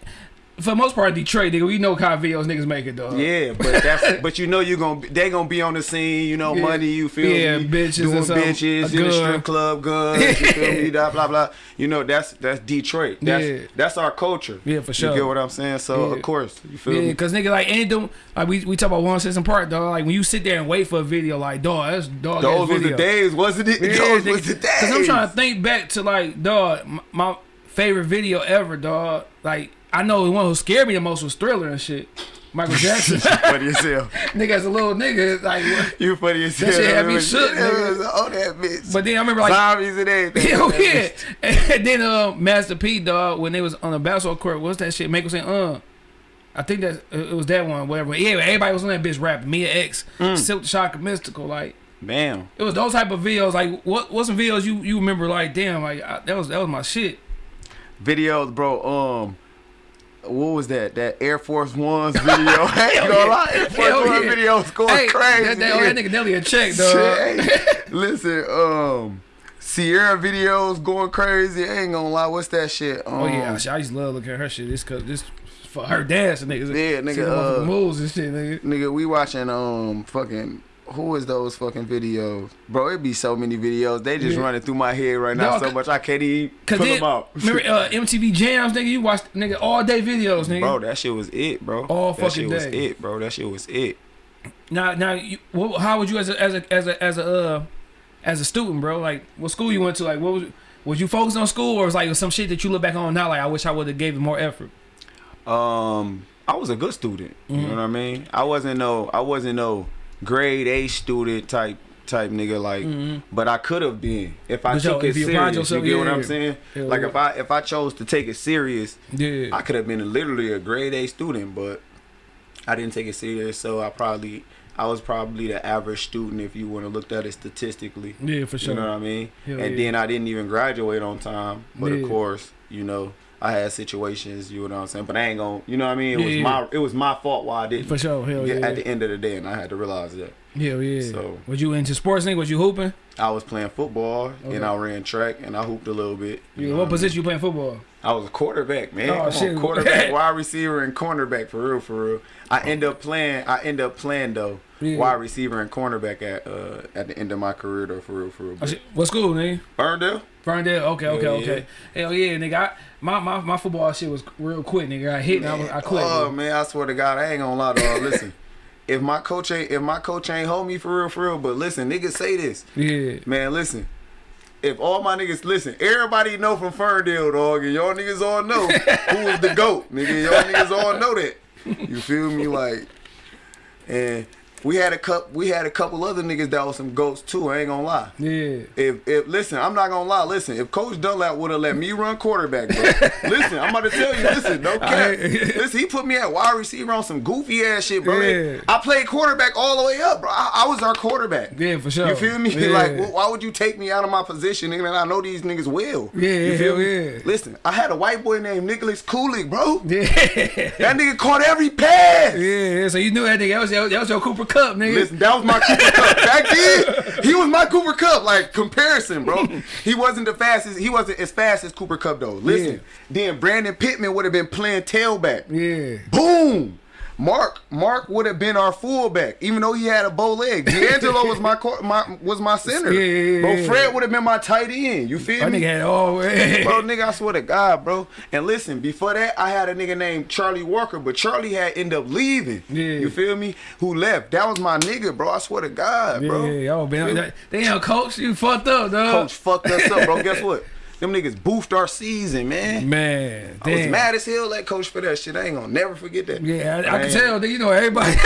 for the most part Detroit, nigga. We know kind of videos niggas make it, dog. Yeah, but that's but you know you gonna they gonna be on the scene, you know, Yeah. money, you feel me. Yeah, me? bitches doing and bitches in the strip club, guns, you feel me? Blah blah blah. You know that's that's Detroit. That's Yeah. that's our culture. Yeah, for sure. You get what I'm saying? So Yeah. of course, you feel Yeah, me? cause nigga like them like we we talk about one system part dog. Like when you sit there and wait for a video, like dog, that's dog. Those video. the days, wasn't it? Yeah, Those nigga, was the days. Cause I'm trying to think back to like dog, m- my favorite video ever, dog. Like I know the one who scared me the most was Thriller and shit. Michael Jackson. funny as hell. nigga as a little nigga, like. what- You funny as That hell. shit had me shook, nigga. on that bitch. But then I remember like Zombies and everything. Hell That yeah. bitch. And then uh, Master P, dog, when they was on the basketball court, what's that shit? Michael saying, uh. I think that uh, it was that one, whatever. Yeah, everybody was on that bitch rapping. Mia X, Mm. Silk the Shocker, Mystikal. Like, Bam. it was those type of videos. Like, what what some videos you you remember? Like, damn, like I, that was that was my shit. videos, bro. Um, what was that? That Air Force One's video. I ain't gonna lie, Air Force Hell One yeah. video was going hey, crazy. That, that, that nigga Nelly a check, dog. Listen, um, Ciara videos going crazy. I ain't gonna lie. What's that shit? Um, Oh yeah, I used to love looking at her shit. This cause this for her dancing niggas. Yeah, nigga, See the motherfucking uh, moves and shit, nigga. nigga, we watching um fucking. Who is those fucking videos, bro? It be so many videos. They just Yeah. running through my head right now Dog, so much I can't even pull them out. remember uh, MTV Jams, nigga? You watched nigga all day videos, nigga. Bro, that shit was it, bro. All that fucking shit was day. it, bro. That shit was it. Now, now, you, what, how would you as a as a as a as a uh, as a student, bro? Like, what school you went to? Like, what was was you focused on school, or was like some shit that you look back on now? Like, I wish I would have gave it more effort. Um, I was a good student. You Mhm. know what I mean? I wasn't no, I wasn't no grade A student type type nigga like, Mhm. but I could have been if I But yo, took it if you serious. yourself, you get what I'm saying? Yeah, like yeah. if I if I chose to take it serious, Yeah, I could have been literally a grade A student, but I didn't take it serious. So I probably I was probably the average student if you want to look at it statistically. yeah, for sure. You know what I mean? Hell and yeah. then I didn't even graduate on time. But Yeah. of course, you know, I had situations, you know what I'm saying? But I ain't gonna you know what I mean? It Yeah, was yeah. my it was my fault why I didn't for sure. Hell yeah. at the end of the day and I had to realize that. Hell yeah. So- was you into sports, nigga? Was you hooping? I was playing football Okay. and I ran track and I hooped a little bit. you Yeah, know what mean? position you playing football? I was a quarterback, man. Oh, Come shit. on, quarterback, wide receiver, and cornerback for real, for real. I end up playing. I end up playing though, Yeah. wide receiver and cornerback at uh at the end of my career though, for real, for real. Oh, shit. What school, nigga? Ferndale. Ferndale. Okay, okay, Hell okay. Hell yeah, nigga. I, my, my my football shit was real quick, nigga. I hit and I, was, I quit. Oh man, I swear to God, I ain't gonna lie, dog. Listen, if my coach ain't if my coach ain't hold me for real, for real, but listen, niggas say this, Yeah. man. Listen, if all my niggas listen, everybody know from Ferndale, dog, and y'all niggas all know who is the goat, nigga. Y'all niggas all know that. You feel me, like, and we had a cup. We had a couple other niggas that was some goats too. I ain't gonna lie. Yeah. If if listen, I'm not gonna lie. Listen, if Coach Dunlap would have let me run quarterback, bro. listen, I'm about to tell you. Listen, no cap. Listen, he put me at wide receiver on some goofy ass shit, bro. Yeah. I played quarterback all the way up, bro. I, I was our quarterback. Yeah, for sure. You feel me? Yeah. Like, wh- why would you take me out of my position, nigga? And I know these niggas well. Yeah, you hell yeah. Listen, I had a white boy named Nicholas Cooley, bro. Yeah. That nigga caught every pass. Yeah, so you knew that nigga. That was your, that was your Cooper Cup, nigga. Listen, that was my Cooper Kupp. Back then, he was my Cooper Kupp. Like comparison, bro. He wasn't the fastest. He wasn't as fast as Cooper Kupp though. Listen, Yeah. then Brandon Pittman would have been playing tailback. Yeah. Boom. Mark Mark would have been our fullback, even though he had a bow leg. D'Angelo was my, my was my center. Yeah, yeah, yeah, bro. Fred would have been my tight end. You feel That me? nigga had all. Bro, nigga, I swear to God, bro. And listen, before that, I had a nigga named Charlie Walker, but Charlie had ended up leaving. Yeah. You feel me? Who left? That was my nigga, bro. I swear to God, bro. yeah, y'all been. Damn, coach, you fucked up, dog. Coach fucked us up, bro. Guess what? Them niggas boofed our season, man. Man, I was mad as hell at coach for that shit. I ain't gonna never forget that. Yeah, I, I can tell. nigga, You know everybody.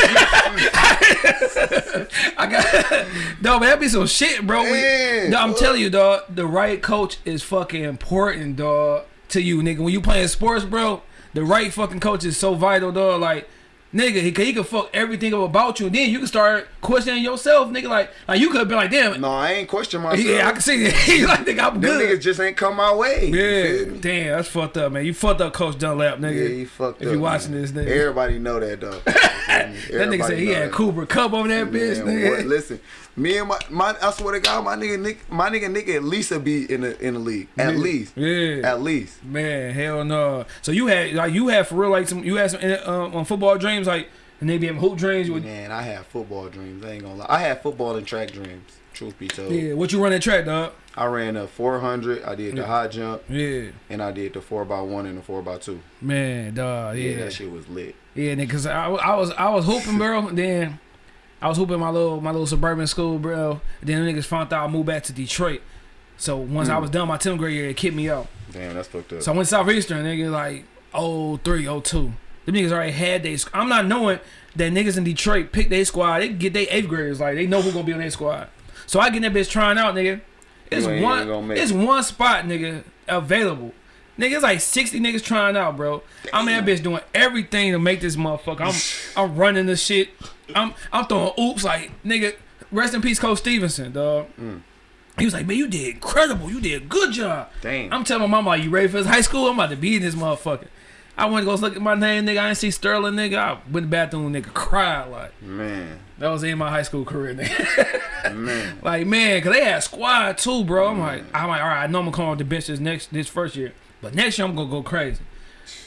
I got no, but that be some shit, bro. We- no, I'm telling you, dog. The right coach is fucking important, dog. To you, nigga. When you playing sports, bro, the right fucking coach is so vital, dog. Like. Nigga, he, can- he can fuck everything up about you, and then you can start questioning yourself, nigga. Like, like you could have been like, damn, No, I ain't question myself. yeah, I can see. He like, nigga, I'm Them good. niggas just ain't come my way. You Yeah, damn, that's fucked up, man. You fucked up, Coach Dunlap, nigga. Yeah, he fucked if up. you watching man. this, nigga. Everybody know that, though. that nigga said he had Cooper Kupp over that bitch, Man, nigga. what- listen, me and my, my I swear to God, my nigga Nick, my nigga Nick at least a be in the in the league. At least. Yeah. At least. Man, hell no. So you had like you had for real like some you had some um, on football dreams like and they be having hoop dreams. Would, Man, I had football dreams. I ain't gonna lie. I had football and track dreams. Truth be told, yeah, what you run that track, dog? I ran a 400. I did the Yeah. high jump, Yeah, and I did the four x one and the four x two. man, dog. Yeah, Yeah, that shit was lit. yeah, nigga. Cause I, I was I was hooping, bro. then I was hooping my little my little suburban school, bro. Then the niggas found out I moved back to Detroit. So once I Mm. was done my 10th grade year, it kicked me out. Damn, that's fucked up. So I went Southeastern, nigga, like 03, 02. Them niggas already had they. I'm not knowing that niggas in Detroit pick their squad. They get their eighth graders, like they know who gonna be on their squad. So I get that bitch trying out, nigga. It's one. It's one spot, nigga, available. Nigga, it's like 60 niggas trying out, bro. I'm in that bitch doing everything to make this motherfucker. I'm I'm running the shit. I'm I'm throwing oops like nigga. Rest in peace, Coach Stevenson, dog. Mm. He was like, man, you did incredible. You did a good job. Damn. I'm telling my mama, you ready for this high school? I'm about to be in this motherfucker. I went to go look at my name, nigga. I didn't see Sterling, nigga. I went to the bathroom, nigga, cried like man, that was in my high school career, nigga. man. like man, cause they had squad too, bro. I'm like, I'm like, all right, I know I'm gonna come off the bench this next this first year, but next year I'm gonna go crazy.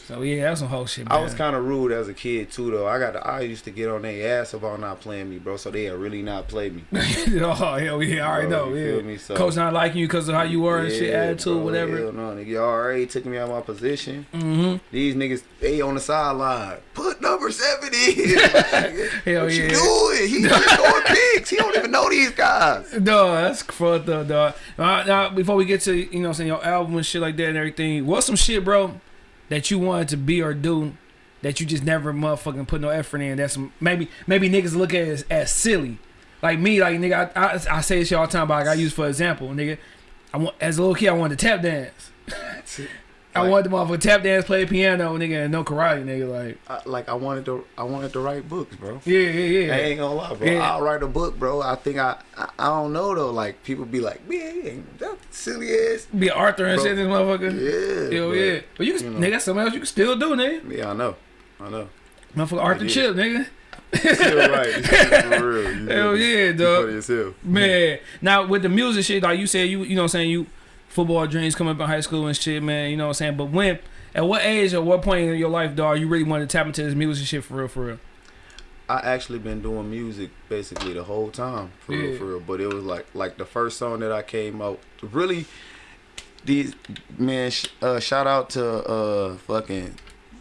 So yeah, that's some whole shit, man. I was kind of rude as a kid too, though. I got, I used to get on their ass about not playing me, bro. So they had really not play me. oh hell yeah, I already Bro, know. Yeah, feel me? So- coach not liking you because of how you were and shit, Yeah, attitude, bro, whatever. Hell no, nigga. Y'all already took me out of my position. Mm-hmm. These niggas, they on the sideline. Put number seven in. Hell what yeah. you doing? He just throwing picks. He don't even know these guys. No, that's fucked up, dog. Now, now, before we get to you know, I'm saying your album and shit like that and everything, what's some shit, bro, that you wanted to be or do that you just never motherfucking put no effort in? That's maybe maybe niggas look at it as, as silly. Like me, like nigga, I, I, I say this shit all the time, but like, I use for example, nigga. I want as a little kid, I wanted to tap dance. I wanted to motherfucking tap dance, play piano, nigga, and no karate, nigga. Like, I, like I wanted to, I wanted to write books, bro. yeah, yeah, yeah. I ain't gonna lie, bro. Yeah. I'll write a book, bro. I think I, I, I don't know though. Like people be like, man, that silly ass. Be Arthur and Bro. shit, this motherfucker. Yeah, Hell but, yeah. But you can, you know. nigga, that's something else you can still do, nigga. Yeah, I know, I know. Motherfucker Arthur. Chip, nigga. Still right, for real. You Hell yeah, dog. funny as hell. Man, now with the music shit, like you said, you you know what I'm saying, you football dreams coming up in high school and shit, man, you know what I'm saying? But when, at what age or what point in your life, dog, you really wanted to tap into this music shit for real, for real? I actually been doing music basically the whole time, for Yeah. real, for real. But it was like like the first song that I came out. Really, these man. Sh- uh, shout out to uh fucking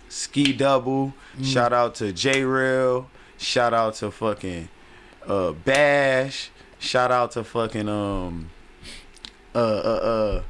Ski Double. Mm. Shout out to J Rail. Shout out to fucking uh Bash. Shout out to fucking um uh uh uh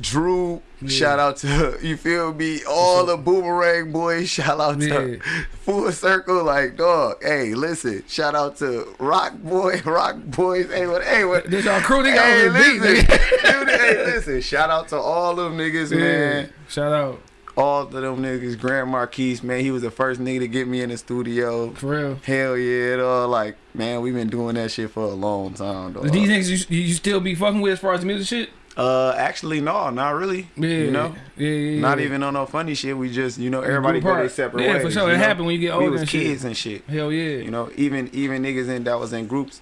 Drew, Yeah. shout out to you feel me? All the boomerang boys, shout out to Yeah. Full Circle, like dog. Hey, listen, shout out to Rock Boy, Rock Boys. Hey, what? Hey, what? This our crew, nigga. Hey, on the beat, listen. Dude, hey, listen. Shout out to all them niggas, man. Shout out. All of them niggas. Grand Marquise, man. He was the first nigga to get me in the studio. For real. Hell yeah, dog. Like, man, we been doing that shit for a long time, dog. These niggas you, you still be fucking with as far as the music shit? Uh, actually, no, not really. Yeah. You know, Yeah, yeah, yeah. not even on no funny shit. We just, you know, everybody go their separate Yeah, ways. for sure. It know? happened when you get older We was and shit. kids and shit. Hell yeah. You know, even even niggas in that was in groups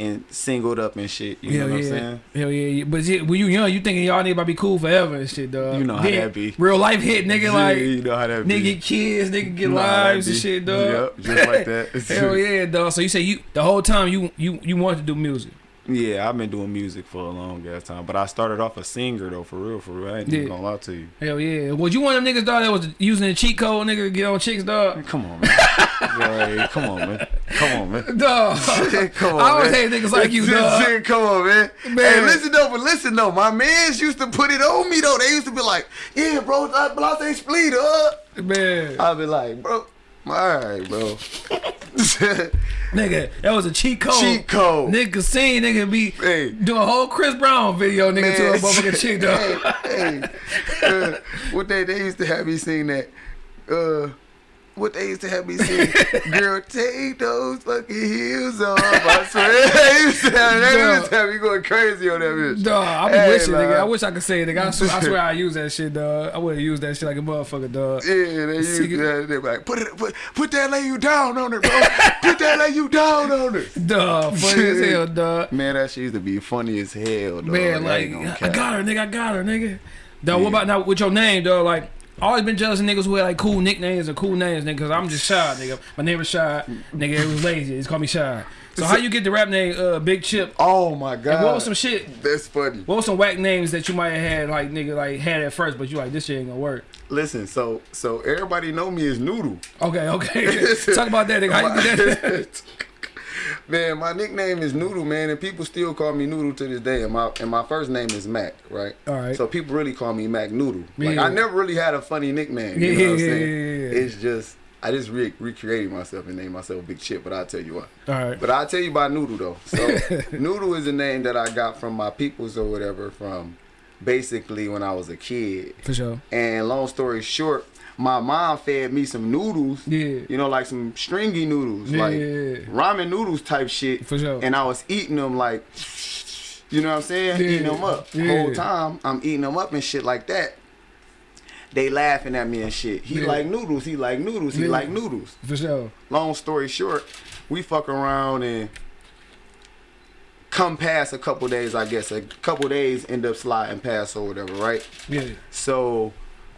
and singled up and shit. You Hell know what yeah. I'm saying? Hell yeah, yeah. But yeah, when you young, you thinking y'all to be cool forever and shit, dog. You know how that be. Real life hit, nigga, Yeah, like you know how that nigga be. get kids, nigga get You know lives and shit, dog. Yep, just like that. Hell yeah, dog. So you say you the whole time you you you wanted to do music. Yeah, I've been doing music for a long ass time, but I started off a singer though, for real, for real. I ain't even Yeah. gonna lie to you. Hell yeah. Was you one of them niggas, dog, that was using the cheat code, nigga, to get on chicks, dog? Come on, man. Come on, man. Come on, man. Dog. Come on, I always man. hate niggas like you, dog. Come on, man. Man. Hey, listen though, but listen though. My mans used to put it on me though. They used to be like, "Yeah, bro, I Blase split up." Man. I'd be like, "Bro, all right, bro." Nigga, that was a cheat code. Cheat code. Nigga seen nigga be Hey. doing a whole Chris Brown video, nigga, to a motherfucking chick, dog. hey, hey, uh, what they they used to have me sing that. Uh, what they used to have me sing, girl, take those fucking heels off. I swear, they used to have, they used to have me going crazy on that bitch. Dog, I be Hey, wishing, nigga. I wish I could say it, nigga. I swear, I swear I use that shit, dog. I would have used that shit like a motherfucker, dog. Yeah, they used it. they be like, put it, put, put that lay you down on it, bro. put that lay you down on it. Dog, funny as hell, dog. Man, that shit used to be funny as hell, dog. Man, I like, gonna I got her, nigga. I got her, nigga. Dog, Yeah. what about now with your name, dog? Like, always been jealous of niggas who had like cool nicknames or cool names, nigga. Cause I'm just shy, nigga. My name was Shy, nigga. It was lazy. It's called me Shy. So how you get the rap name, uh, Big Chip? Oh my god. And what was some shit? That's funny. What was some whack names that you might have had, like nigga, like had at first, but you like this shit ain't gonna work. Listen, so so everybody know me as Noodle. Okay, okay. Talk about that, nigga. How you get that? man, my nickname is Noodle, man, and people still call me Noodle to this day. And my and my first name is Mac, right? All right. So people really call me Mac Noodle. Like I never really had a funny nickname. Yeah, You know what I'm yeah, saying? yeah, yeah, yeah. It's just I just re- recreated myself and named myself Big Chip, but I'll tell you what. All right. But I'll tell you about Noodle though. So Noodle is a name that I got from my peoples or whatever from basically when I was a kid. For sure. And long story short, my mom fed me some noodles. Yeah. You know, like some stringy noodles, Yeah, like yeah, ramen noodles type shit. For sure. And I was eating them like, you know what I'm saying? Eating them up. yeah. Whole time I'm eating them up and shit like that. They laughing at me and shit. He like noodles. He like noodles. He like noodles. For sure. Long story short, we fuck around and come past a couple days. I guess a couple days end up sliding past or whatever, right? Yeah. So,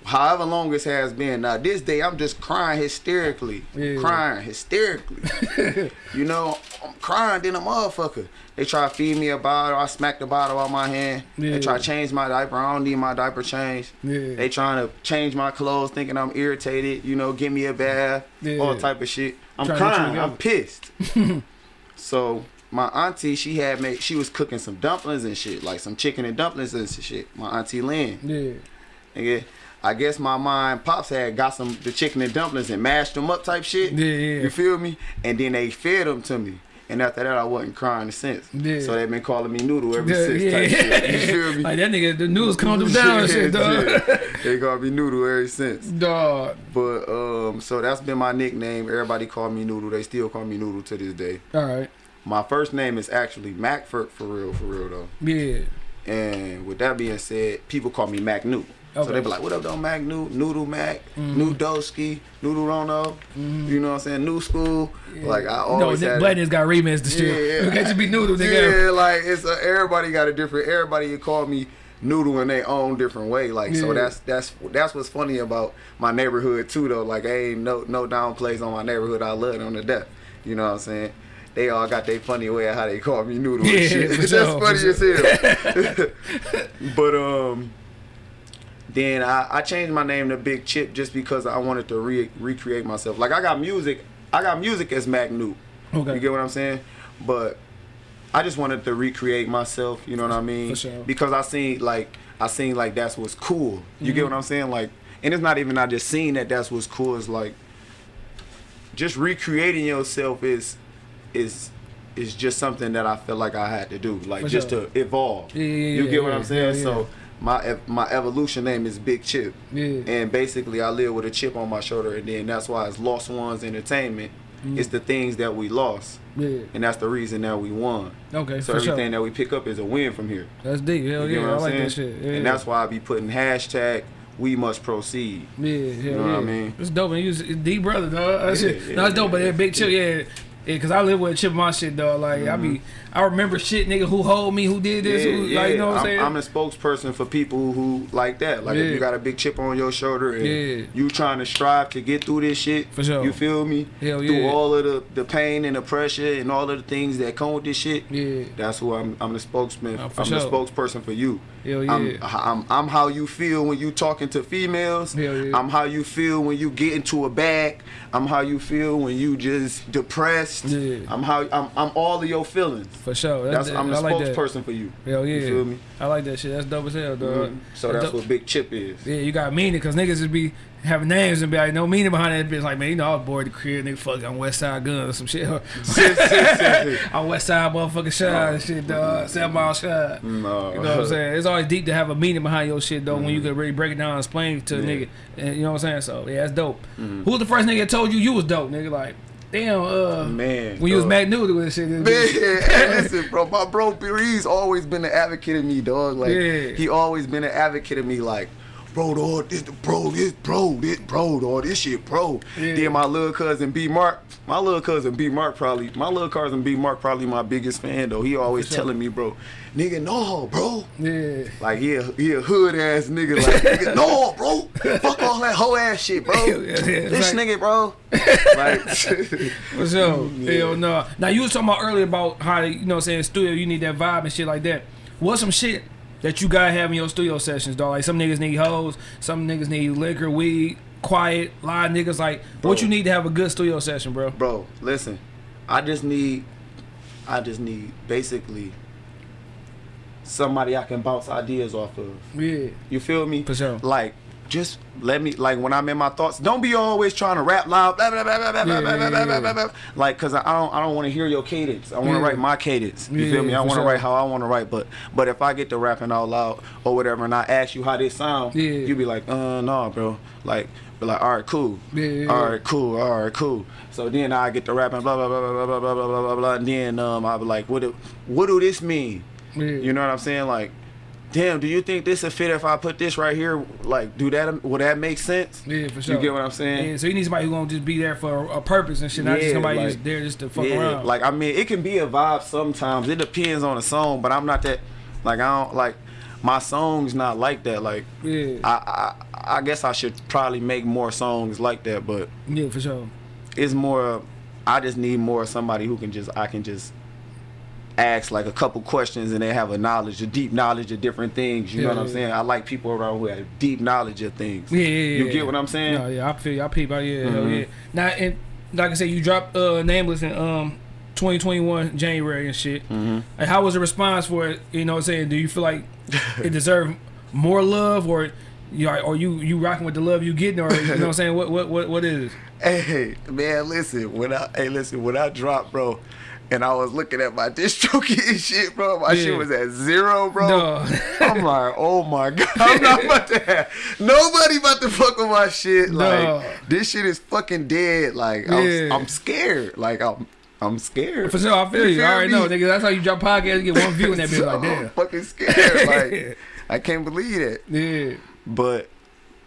however long this has been, now this day I'm just crying hysterically, Yeah. crying hysterically. you know, I'm crying then a motherfucker. They try to feed me a bottle, I smack the bottle out my hand. Yeah. They try to change my diaper, I don't need my diaper changed. Yeah. They trying to change my clothes, thinking I'm irritated. You know, give me a bath, Yeah. all type of shit. I'm Trying to get you crying. I'm pissed. so my auntie, she had made, she was cooking some dumplings and shit, like some chicken and dumplings and shit. My auntie Lynn. Yeah. Nigga, I guess my mind pops had got some the chicken and dumplings and mashed them up type shit. Yeah, yeah. You feel me? And then they fed them to me. And after that, I wasn't crying since. Yeah. So they've been calling me Noodle ever Yeah, since. yeah. Type shit. You feel me? Like that nigga, the news calmed him down and shit, dog. Yeah. They call me Noodle ever since. Dog. But um, so that's been my nickname. Everybody call me Noodle. They still call me Noodle to this day. All right. My first name is actually Mac for, for real, for real though. Yeah. And with that being said, people call me Mac New. So Okay. they be like, what up, though, Mac New? Noodle Mac, Mhm. New Doski, Noodle Rono. Mhm. You know what I'm saying? New school. Yeah. Like, I no, always Nick had Black niggas got remixed the shit. Yeah. You can't just be noodle, nigga. Yeah, like, it's a, everybody got a different, everybody you call me Noodle in their own different way. Like, so that's that's that's what's funny about my neighborhood, too, though. Like, I ain't no, no downplays on my neighborhood. I love it on the death. You know what I'm saying? They all got their funny way of how they call me Noodle Yeah, and shit. That's sure, funny as hell. but um, then I, I changed my name to Big Chip just because I wanted to re- recreate myself. Like I got music, I got music as Mac New. Okay. You get what I'm saying? But I just wanted to recreate myself. You know what I mean? For sure. Because I seen like I seen like that's what's cool. You get mm-hmm. what I'm saying? Like, and it's not even I just seen that that's what's cool. It's like just recreating yourself is is is just something that I felt like I had to do, like For just sure. to evolve. Yeah, yeah, you yeah, get what I'm saying? yeah, So my my evolution name is Big Chip, Yeah. and basically I live with a chip on my shoulder, and then that's why it's Lost Ones Entertainment. Mm. It's the things that we lost, Yeah. and that's the reason that we won. Okay. So for sure. everything that we pick up is a win from here. That's deep. Hell You yeah. I like saying? that shit. Yeah. And that's why I be putting hashtag We Must Proceed. Yeah, you know what yeah. I mean? It's dope. And you was D brother, dog. That Yeah, shit. yeah, no, it's dope, but that big chip, yeah. Yeah, cause I live with a chip on my shit, dog. Like I be, I remember shit, nigga, who hold me, who did this, who, like you know what I'm I'm, saying? I'm a spokesperson for people who like that. Like Yeah. if you got a big chip on your shoulder and Yeah. you trying to strive to get through this shit, For sure. you feel me? Hell through all of the, the pain and the pressure and all of the things that come with this shit. yeah, That's who I'm. I'm the spokesman. Oh, for I'm the spokesperson for you. hell yeah. I'm, I'm I'm how you feel when you talking to females. Hell yeah. I'm how you feel when you get into a bag. I'm how you feel when you just depressed. Yeah. I'm how I'm, I'm all of your feelings. For sure. That's That's, I'm the I like that. spokesperson for you. Hell yeah. You feel me? I like that shit. That's dope as hell, dog. Mhm. So that's dope. what Big Chip is. Yeah, you got meaning because niggas just be having names and be like, no meaning behind that bitch. Like, man, you know, I was bored the crib, nigga, fuck, I'm Westside Gunn or some shit. I'm West Side motherfucking Shine and shit, dog. Seven Mile Shine. No. You know what I'm saying? It's always deep to have a meaning behind your shit, though, when you can really break it down and explain it to a nigga. And you know what I'm saying? So, yeah, that's dope. Who was the first nigga that told you you was dope, nigga? Like, damn, uh, Man, when you was. Mac Noodle with shit. Man, hey, listen, bro. My bro, he's always been an advocate of me, dog. Like Yeah. he always been an advocate of me, like. Bro, dog, this the bro, this bro, this bro, dog, this shit, bro. Yeah. Then my little cousin B Mark, my little cousin B Mark probably, my little cousin B Mark probably my biggest fan though. He always sure. telling me, bro, nigga, no, bro. Yeah. Like he a, he a hood ass nigga, like nigga, no, bro. Fuck all that hoe ass shit, bro. Yeah, yeah, this like- nigga, bro. like, For sure. Hell no. Now you was talking about earlier about how you know what I'm saying studio you need that vibe and shit like that. What's some shit that you gotta have in your studio sessions, dog? Like some niggas need hoes, some niggas need liquor, weed, quiet, live niggas. Like what you need to have a good studio session, bro? bro, listen. I just need, I just need basically somebody I can bounce ideas off of. Yeah. You feel me? For sure. Like, just let me like when I'm in my thoughts. Don't be always trying to rap loud. Blah blah blah blah blah Yeah, blah blah yeah, blah blah blah blah. Like, cause I don't I don't want to hear your cadence. I want to Yeah. write my cadence. You feel me? I want to sure. write how I want to write. But but if I get to rapping all out loud or whatever, and I ask you how this sound, you be like, uh, no, bro. Like, be like, all right, cool. All right, cool. All right, cool. So then I get to rapping, blah blah blah blah blah blah blah blah blah blah. And then um, I be like, what do what do this mean? You know what I'm saying? Like, damn, do you think this would fit if I put this right here? Like, do that? Would that make sense? Yeah, for sure. You get what I'm saying? Yeah, so you need somebody who gonna just be there for a purpose and shit, not just somebody like- just there just to fuck yeah, around. like I mean, it can be a vibe sometimes. It depends on the song, but I'm not that. Like I don't like my songs not like that. Like yeah, I I, I guess I should probably make more songs like that, but yeah, for sure. it's more. I just need more somebody who can just I can just ask like a couple questions and they have a knowledge, a deep knowledge of different things. You Yeah, know what I'm yeah. saying? I like people around who have deep knowledge of things. Yeah, yeah, yeah. You get what I'm saying? No, yeah, I feel you. I peep out. Yeah, hell Mhm. yeah. Now, and like I said, you dropped uh, Nameless in um 2021 January and shit. Mhm. And how was the response for it? You know what I'm saying? Do you feel like it deserved more love or you are or you you rocking with the love you getting or you know what I'm saying? What what what what is it? Hey man, listen. When I hey listen, when I dropped, bro, and I was looking at my distro and shit, bro, my Yeah. shit was at zero, bro. No. I'm like, oh my god, I'm not about to have nobody about to fuck with my shit. Like No. this shit is fucking dead. Like Yeah. I'm, I'm scared. Like I'm I'm scared. For sure, I feel you. I already know, nigga. That's how you drop podcast, you get one view in that bitch. Like, I'm fucking scared. Like I can't believe it. Yeah. But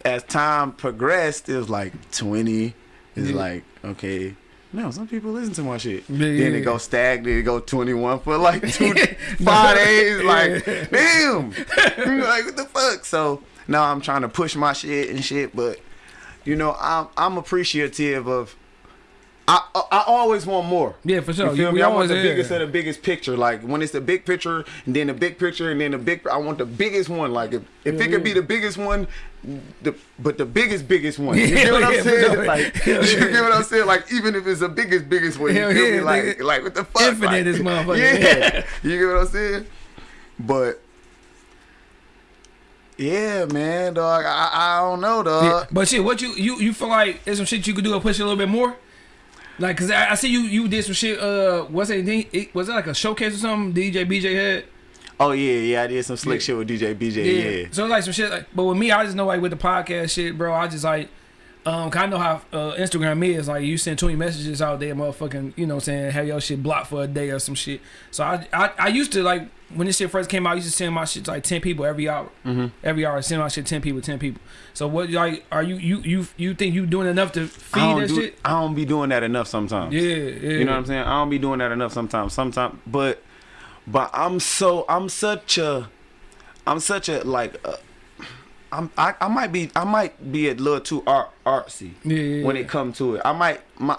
as time progressed, it was like 20. It's Yeah. like, okay, no, some people listen to my shit. Yeah, then yeah. it go stagnant, it go 21 for like two, five days. Like, damn. like, what the fuck? So now I'm trying to push my shit and shit, but you know, I'm I'm appreciative of. I, I always want more. Yeah, for sure. You feel me? we I want the yeah. biggest of the biggest picture. Like when it's the big picture, and then the big picture, and then the big. I want the biggest one. Like if, if Yeah, it could be the biggest one, the but the biggest biggest one. You get what I'm saying? Like you get what I'm saying? Like even if it's the biggest biggest one, you feel yeah, me? Like nigga. like what the fuck? Infinite like, this motherfucker. Yeah, you get what I'm saying? But Yeah, man, dog. I, I don't know, dog. But shit, what you you you feel like there's some shit you could do to push it a little bit more? Like, cause I, I see you you did some shit. Uh, was it, it was it like a showcase or something? DJ BJ had. Oh yeah, yeah. I did some slick Yeah. shit with DJ BJ. Yeah. So it's like some shit. Like, but with me, I just know like with the podcast shit, bro. I just like, um, of know how uh, Instagram is. Like you send twenty messages out there, motherfucking, you know, what I'm saying have your shit blocked for a day or some shit. So I, I, I used to like when this shit first came out, I used to send my shit to like ten people every hour. Mm-hmm. Every hour, I send my shit ten people, ten people. So what, like, are you you you you think you doing enough to I feed that do, shit? I don't be doing that enough sometimes. Yeah, yeah. You know what I'm saying? I don't be doing that enough sometimes. Sometimes, but but I'm so I'm such a I'm such a like uh, I'm I, I might be I might be a little too art artsy Yeah, yeah, when it comes to it. I might my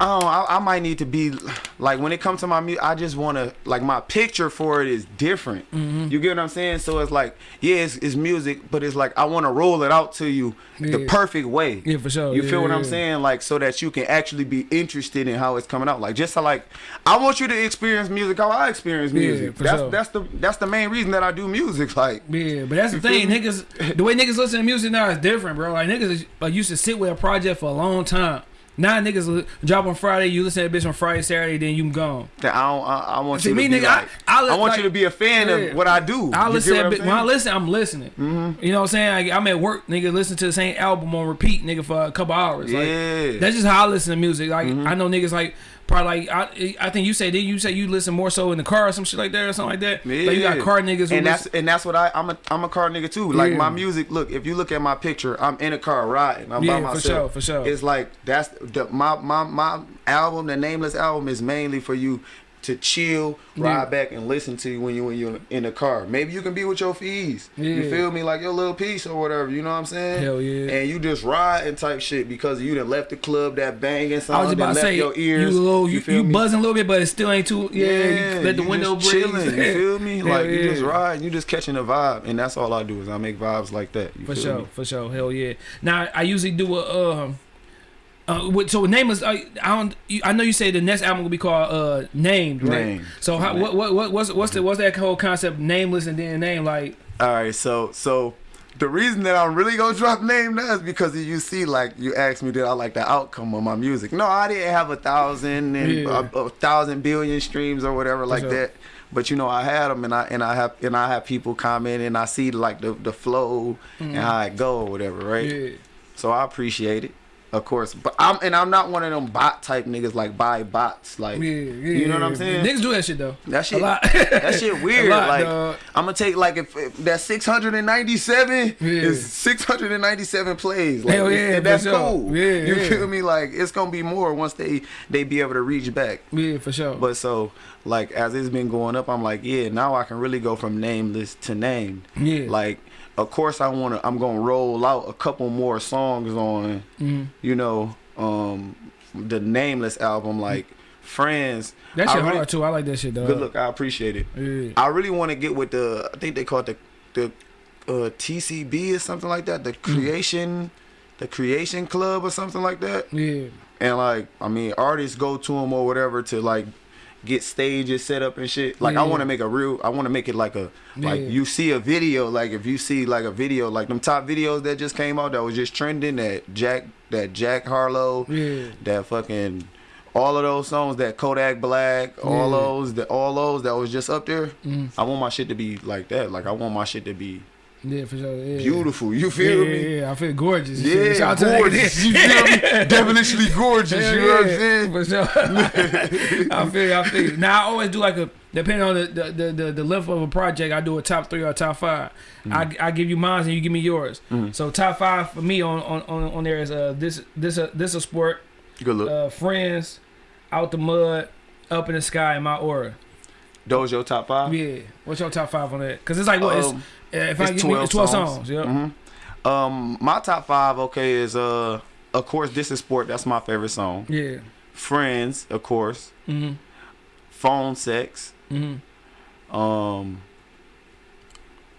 I I, I might need to be like when it comes to my music, I just want to like my picture for it is different. Mm-hmm. You get what I'm saying? So it's like yeah, it's, it's music, but it's like I want to roll it out to you the perfect way. Yeah, for sure. You Yeah, feel what yeah, I'm saying? Like so that you can actually be interested in how it's coming out. Like just to like I want you to experience music how I experience Yeah, music. for that's sure. that's the that's the main reason that I do music. Like Yeah, but that's the thing, niggas. The way niggas listen to music now is different, bro. Like niggas like used to sit with a project for a long time. Now niggas drop on Friday, you listen to that bitch on Friday, Saturday, then you gone. I don't I, I want See, you to me, nigga, like, I I, li- want like- you to be a fan Yeah. of what I do. I You listen to that I'm bitch, when I listen, I'm listening. Mhm. You know what I'm saying? Like, I'm at work, nigga, listen to the same album on repeat, nigga, for a couple hours. Like, Yeah. That's just how I listen to music. Like I know niggas like probably like I I think you say did you say you listen more so in the car or some shit like that or something like that? Like you got car niggas and that's listen, and that's what I I'm a I'm a car nigga too. Like Yeah. my music, look, if you look at my picture, I'm in a car riding. I'm Yeah, by for myself. sure, for sure. It's like that's the my my my album, the nameless album, is mainly for you to chill, ride Yeah. back, and listen to when you when you're in the car. Maybe you can be with your fees. Yeah. You feel me? Like your little piece or whatever. You know what I'm saying? Hell yeah. And you just ride and type shit because you done left the club that banging song. I was about to say your ears. you little you, you me? buzzing a little bit, but it still ain't too yeah. you let the you window just chilling. You feel me? Hell Like you just ride, you just catching a vibe, and that's all I do is I make vibes like that. You For sure, me? for sure. Hell yeah. Now I usually do a um uh, so nameless. I, I don't. I know you say the next album will be called uh named, right? Named. So how, what what what what's what's the what's that whole concept? Nameless and then name like All right, so so the reason that I'm really gonna drop name now is because you see, like you asked me, did I like the outcome of my music? No, I didn't have a thousand and Yeah. a, a thousand billion streams or whatever like sure. that. But you know, I had them, and I and I have and I have people comment, and I see like the the flow and how it go or whatever, right? yeah. So I appreciate it, of course. But I'm and I'm not one of them bot type niggas like buy bots, like Yeah, yeah, you know what. I'm saying? Niggas do that shit though. That shit, a lot. that shit weird. Lot, like dog. I'm gonna take like if, if that 697 Yeah. is 697 plays. Like, Hell yeah, that's sure. cool. Yeah, you yeah. feel me? Like it's gonna be more once they they be able to reach back. Yeah, for sure. But so like as it's been going up, I'm like, yeah, now I can really go from nameless to named. yeah, Like, of course I wanna I'm gonna roll out a couple more songs on, Mhm. you know, um the nameless album like Friends. that I shit really- hard too. I like that shit though. Good look, I appreciate it. Yeah. I really want to get with the. I think they call it the the uh, TCB or something like that. The Mm. creation, the creation club or something like that. Yeah. And like, I mean, artists go to them or whatever to like get stages set up and shit. Like, I want to make a real. I want to make it like a like Yeah. you see a video. Like if you see like a video like them top videos that just came out that was just trending. That Jack that Jack Harlow Yeah. that fucking all of those songs that Kodak Black, all those that all those that was just up there. Mm. I want my shit to be like that. Like I want my shit to be Yeah, for sure. Yeah. beautiful. You feel yeah, me? yeah, I feel gorgeous. Yeah. Shout out to that gorgeous. You feel me? Definitely gorgeous. Hell you know what I'm saying? For sure. I feel you, I feel you. Now I always do like a depending on the the, the, the, the length of a project, I do a top three or top 5 I, I give you mine and you give me yours. Mhm. So top five for me on on, on, on there is uh this this a this a sport, Good look. uh friends, out the mud, up in the sky, and my aura. Those your top five? Yeah. What's your top five on that? Cause it's like what Um, it's, uh, if I it's give me 12 it's twelve songs. songs. yeah. mhm. Um, my top five, okay, is uh, of course, this is sport. That's my favorite song. Yeah. Friends, of course. Mhm. Phone sex. Mhm. Um,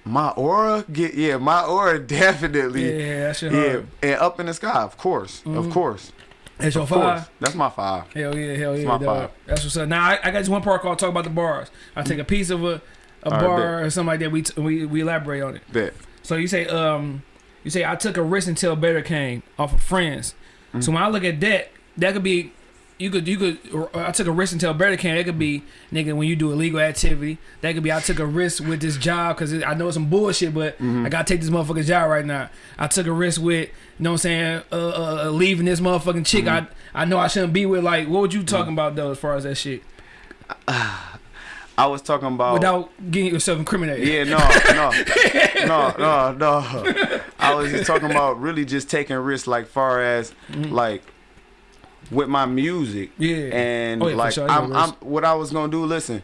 my aura, get yeah, my aura definitely. Yeah, that shit Yeah, hard. and up in the sky, of course, of Mhm. course, That's your of five. course. That's my five. Hell yeah, hell yeah, my dog. five. That's what's up. Now I, I got just one part called talk about the bars. I take a piece of a, a All right, bar or something like that. We t- we we elaborate on it. Bet. So you say um you say I took a risk until better came off of friends. Mm. So when I look at that, that could be you could you could I took a risk until better came. That could be nigga when you do illegal activity. That could be I took a risk with this job because I know it's some bullshit, but Mm-hmm. I gotta take this motherfucking job right now. I took a risk with you know what I'm saying uh, uh, uh, leaving this motherfucking chick. Mm-hmm. I I know I shouldn't be with. Like what would you talking about though as far as that shit I was talking about. without getting yourself incriminated? Yeah, no, no, no, no, no. I was just talking about really just taking risks, like far as mm-hmm. like with my music. Yeah. And Oh, yeah, like sure. I'm, I'm, what I was gonna do. Listen,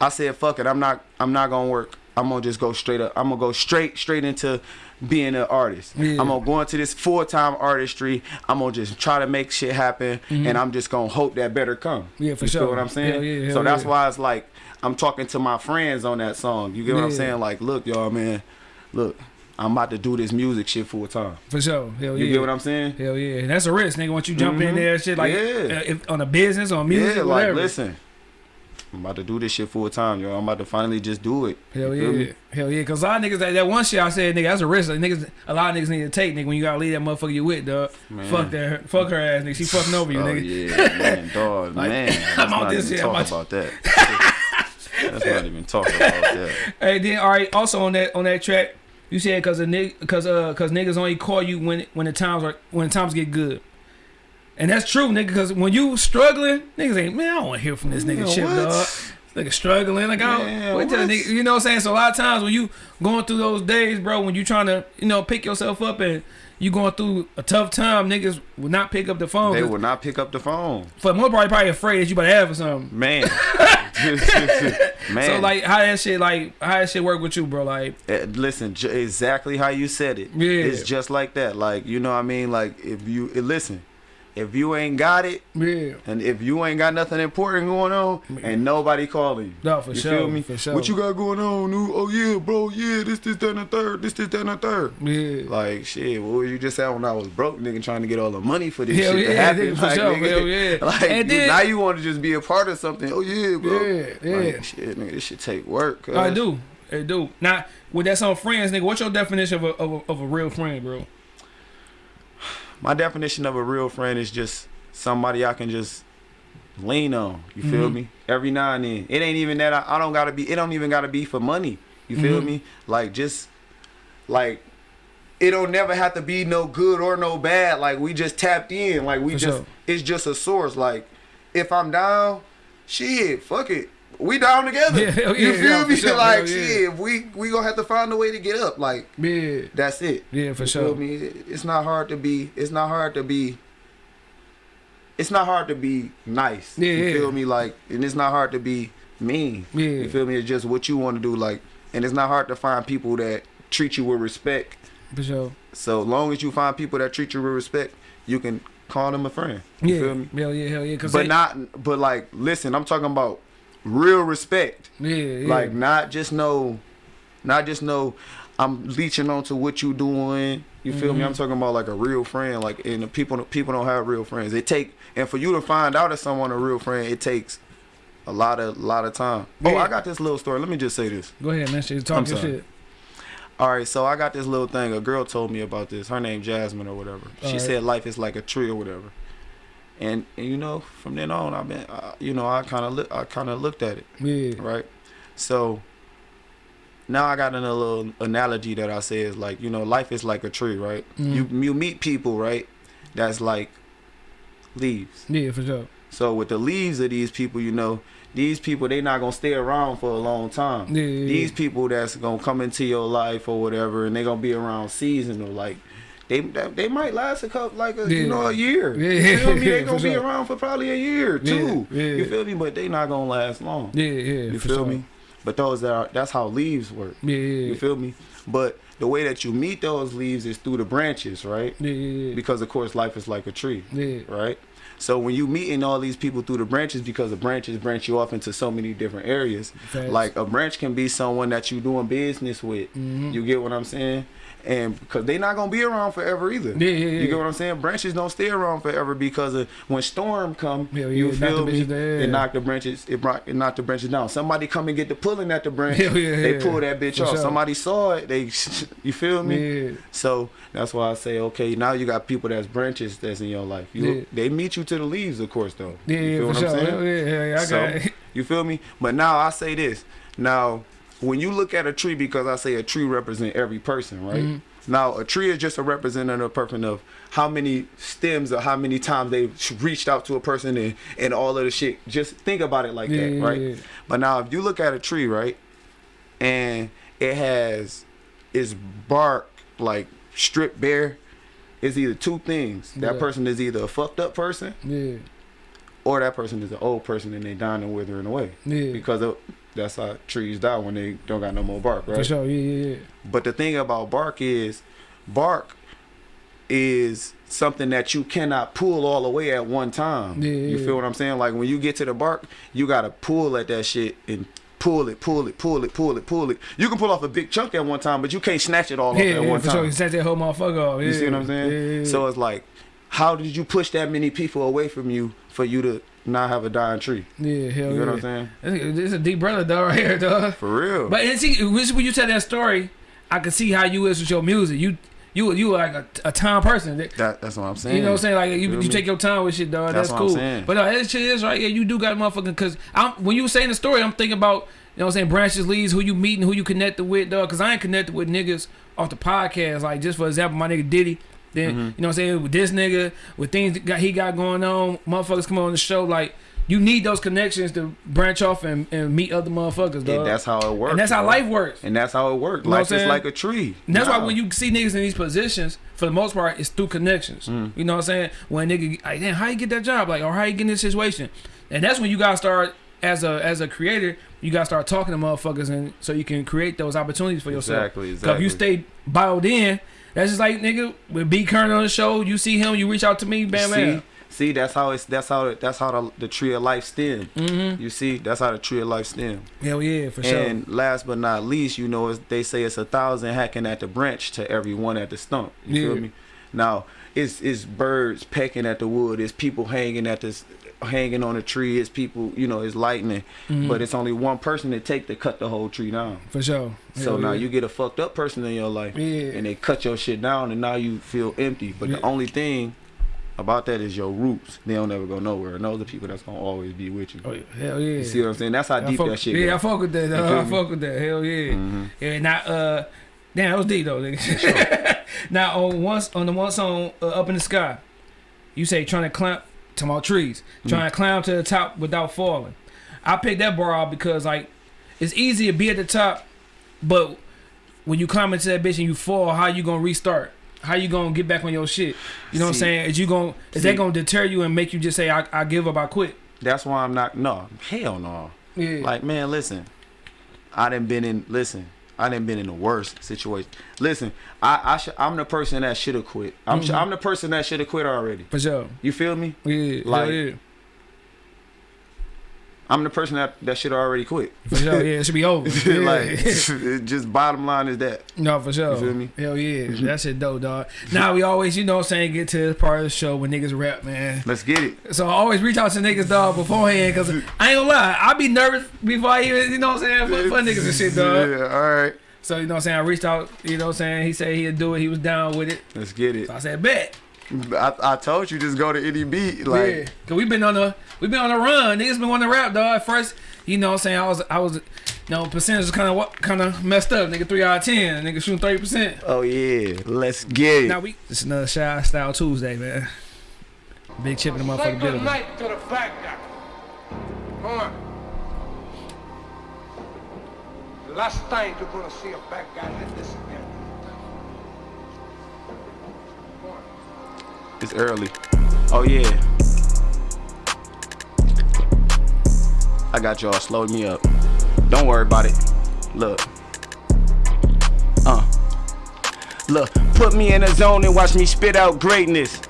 I said, fuck it. I'm not, I'm not gonna work. I'm gonna just go straight up. I'm gonna go straight, straight into being an artist. Yeah. I'm gonna go into this full time artistry. I'm gonna just try to make shit happen, mm-hmm. and I'm just gonna hope that better come. Yeah, for you sure. Feel what I'm saying? Hell yeah, so that's why it's like I'm talking to my friends on that song. You get what I'm saying? Like, look, y'all, man, look, I'm about to do this music shit full time. For sure. Hell yeah. You get what I'm saying? Hell yeah, and that's a risk, nigga. Once you jump in Mhm. there, shit like Yeah. uh, if, on a business, on music, yeah, or like listen, I'm about to do this shit full time, yo. I'm about to finally just do it. Hell yeah, me? hell yeah. Cause a lot of niggas that, that one shit I said, nigga, that's a risk. Like, niggas, a lot of niggas need to take, nigga. When you gotta leave that motherfucker you with, dog. Man. Fuck that, fuck her ass, nigga. She fucking over you, Oh nigga. yeah, man, dog, Like, man. Let's I'm out not this even shit, talk out- about that. Let's not even talk about that. Hey, then all right. Also on that on that track, you said cause a nigga, cause uh, cause niggas only call you when when the times are when the times get good. And that's true, nigga. Cause when you struggling, niggas ain't man. I don't want to hear from this nigga shit, what? dog. Nigga struggling, like I don't, wait till what? nigga, you know what I'm saying. So a lot of times when you going through those days, bro, when you trying to you know pick yourself up and you going through a tough time, niggas will not pick up the phone. They will not pick up the phone, For the most part, probably afraid that you about to have or something. man. man, So like, how that shit like how that shit work with you, bro? Like, Eh, listen, j- exactly how you said it. Yeah. It's just like that. Like you know what I mean. Like if you eh, listen, if you ain't got it, yeah, and if you ain't got nothing important going on, ain't nobody calling you. no, for you sure, feel me? for sure. What you got going on? Ooh, Oh yeah, bro. Yeah, this, this, that, and the third. This, this, that, and the third. Yeah. Like shit, what was you just saying when I was broke, nigga, trying to get all the money for this Hell shit to yeah, happen? nigga, for like, sure, nigga, hell yeah. like And then- now you want to just be a part of something. Oh yeah, bro. Yeah, yeah. Like, shit, nigga, this shit take work. Cause I do. I do. Now, with that on friends, nigga, what's your definition of a, of a, of a real friend, bro? My definition of a real friend is just somebody I can just lean on. You feel Mhm. me? Every now and then. It ain't even that I, I don't gotta be. It don't even gotta be for money. You feel Mhm. me? Like just like it don't never have to be no good or no bad. Like we just tapped in. Like we For just sure. it's just a source. Like if I'm down, shit, fuck it. We down together. Yeah, you yeah, feel yeah, me? sure, like yeah. shit, we we gonna have to find a way to get up. Like Yeah. that's it. Yeah, for You sure. feel me? It's not hard to be. It's not hard to be. It's not hard to be nice. Yeah, you feel me? Like, and it's not hard to be mean. Yeah. You feel me? It's just what you want to do. Like, and it's not hard to find people that treat you with respect. For sure. So long as you find people that treat you with respect, you can call them a friend. You Yeah. feel me? Hell yeah, hell yeah. But they- not. But like, listen, I'm talking about real respect. Yeah, yeah. Like not just no, not just no. I'm leeching onto what you doing. You feel me? Mhm. I'm talking about like a real friend. Like and the people people don't have real friends. It take and for you to find out if someone a real friend, it takes a lot of a lot of time. Oh, I got this little story. Let me just say this. Go ahead, man. Shit, talk I'm your shit. All right, so I got this little thing. A girl told me about this. Her name Jasmine or whatever. She Alright. said life is like a tree or whatever. And, and you know, from then on, I've been, uh, you know, I kind of, li- I kind of looked at it. Yeah. right? So now I got another little analogy that I say is like, you know, life is like a tree, right? Mhm. You you meet people, right? That's like leaves. Yeah, for sure. So with the leaves of these people, you know, these people they not gonna stay around for a long time. Yeah, yeah, These yeah. people that's gonna come into your life or whatever, and they gonna be around seasonal, like. They, they might last a couple like a, Yeah. you know a year. Yeah, you feel me? They gonna be sure. around for probably a year or Yeah. You feel me? But they not gonna last long. Yeah, yeah. You feel sure. me? But those that are that's how leaves work. Yeah, yeah, You feel me? But the way that you meet those leaves is through the branches, right? Yeah, yeah, yeah. Because of course life is like a tree, Yeah. right? So when you meeting all these people through the branches, because the branches branch you off into so many different areas. Like a branch can be someone that you doing business with. Mhm. You get what I'm saying? And because they're not gonna be around forever either. Yeah, yeah, yeah. You get what I'm saying? Branches don't stay around forever because of when storm come. Hell yeah, you feel the me? down. It knock the branches. It, brought, it knocked the branches down. Somebody come and get the pulling at the branch. Hell yeah, they yeah. pull that bitch For off. sure. Somebody saw it. They, you feel me? Yeah. So that's why I say, okay, now you got people that's branches that's in your life. You, Yeah. They meet you to the leaves, of course, though. Yeah, you feel for what. I'm saying? Hell yeah, yeah, I So, got it. You feel me? But now I say this. Now, when you look at a tree, because I say a tree represent every person, right? Mhm. Now, a tree is just a representative person of how many stems or how many times they've reached out to a person and, and all of the shit. Just think about it like Yeah, that, yeah, right? yeah. But now, if you look at a tree, right, and it has its bark like stripped bare, it's either two things. That person is either a fucked up person Yeah, or that person is an old person and they dying and withering away yeah. because of, that's how trees die when they don't got no more bark, right? For sure, yeah, yeah, yeah. But the thing about bark is, bark is something that you cannot pull all the way at one time. Yeah, you yeah. feel what I'm saying? Like when you get to the bark, you gotta pull at that shit and pull it, pull it, pull it, pull it, pull it. You can pull off a big chunk at one time, but you can't snatch it all off Yeah, at yeah, one for sure. time. You set that whole motherfucker off. You see what I'm saying? Yeah, yeah, yeah. So it's like, how did you push that many people away from you for you to not have a dying tree? yeah, hell You yeah. know what I'm saying? This is a deep brother dog right here, dog. For real. But and see, when you tell that story, I can see how you is with your music. You you you like a, a time person. That- that, that's what I'm saying. You know what I'm saying? Like you, you take your time with shit, dog. That's That's, cool. But no, that shit is right. Yeah, you do got motherfucking because I'm when you were saying the story, I'm thinking about you know what I'm saying branches leads, who you meeting, who you connected with, dog. Because I ain't connected with niggas off the podcast. Like just for example, my nigga Diddy. Then Mm-hmm. you know what I'm saying with this nigga, with things that got, he got going on, motherfuckers come on the show. Like you need those connections to branch off and, and meet other motherfuckers, dog. And that's how it works. And that's how bro. life works. And that's how it works. You know Life is like a tree. And that's why when you see niggas in these positions, for the most part, it's through connections. Mm. You know what I'm saying? When nigga, like, damn, how you get that job? Like, or how you get in this situation? And that's when you gotta start as a as a creator. You gotta start talking to motherfuckers, and so you can create those opportunities for yourself. Exactly, 'Cause exactly. if you stay bottled in, that's just like nigga with B Kern on the show. You see him, you reach out to me, bam, see, bam. see, that's how it's that's how that's how the, the tree of life stem. Mm-hmm. You see, that's how the tree of life stem. Hell yeah, for sure. And last but not least, you know, they say it's a thousand hacking at the branch to every one at the stump. You Yeah. feel me? Now, it's it's birds pecking at the wood. It's people hanging at this, hanging on a tree. It's people, you know, it's lightning. Mhm. But it's only one person to take to cut the whole tree down. for sure. So Hell now yeah. you get a fucked up person in your life, Yeah. and they cut your shit down, and now you feel empty. But Yeah. the only thing about that is your roots. They don't ever go nowhere. And those are people that's gonna always be with you. Oh, yeah. Hell yeah. You see what I'm saying? That's how I deep fuck, that shit Yeah, I fuck with that. Feel I fuck with that. Hell yeah. Mhm. Yeah, not uh, damn, that was deep though. Nigga. now on once on the one song uh, up in the sky, you say trying to climb to my trees, mm. trying to climb to the top without falling. I picked that bar out because like it's easy to be at the top, but when you climb into that bitch and you fall, how you gonna restart? How you gonna get back on your shit? You know what I'm saying? Is you gonna is see- that gonna deter you and make you just say I, I give up, I quit? That's why I'm not. No, hell no. Yeah. Like man, listen. I done been in. Listen, I didn't been in the worst situation. Listen, I I sh- I'm the person that should have quit. I'm sh- Mhm. I'm the person that should have quit already. for sure. You feel me? Yeah. Like- hell yeah. I'm the person that that should already quit. For sure. Yeah. It should be over. Yeah. like, just bottom line is that. No, for sure. You feel me? Hell yeah. Mm-hmm. that shit dope, dog. Now we always, you know what I'm saying, get to this part of the show when niggas rap, man. Let's get it. So I always reach out to niggas, dog, beforehand, because I ain't gonna lie, I be nervous before I even, you know what I'm saying, for, for niggas and shit, dog. Yeah, all right. So, you know what I'm saying, I reached out, you know what I'm saying, he said he'd do it, he was down with it. Let's get it. So I said, bet. I, I told you just go to any beat. Like yeah. Cause we've been on the, we've been on a run. Niggas been wanting to rap, dog. At first, you know what I'm saying, I was, I was, you know, percentage was kind of kind of messed up. Nigga, 3 out of 10. Nigga shooting 30%. Oh yeah, let's get it. Now we, it's another Shy Style Tuesday, man. Big chip in the Say motherfucking building. good night to the bad guy. Come on. Last time you're gonna see a bad guy like this It's early. Oh yeah. I got y'all slowed me up. Don't worry about it. Look. Uh. Look, put me in a zone and watch me spit out greatness.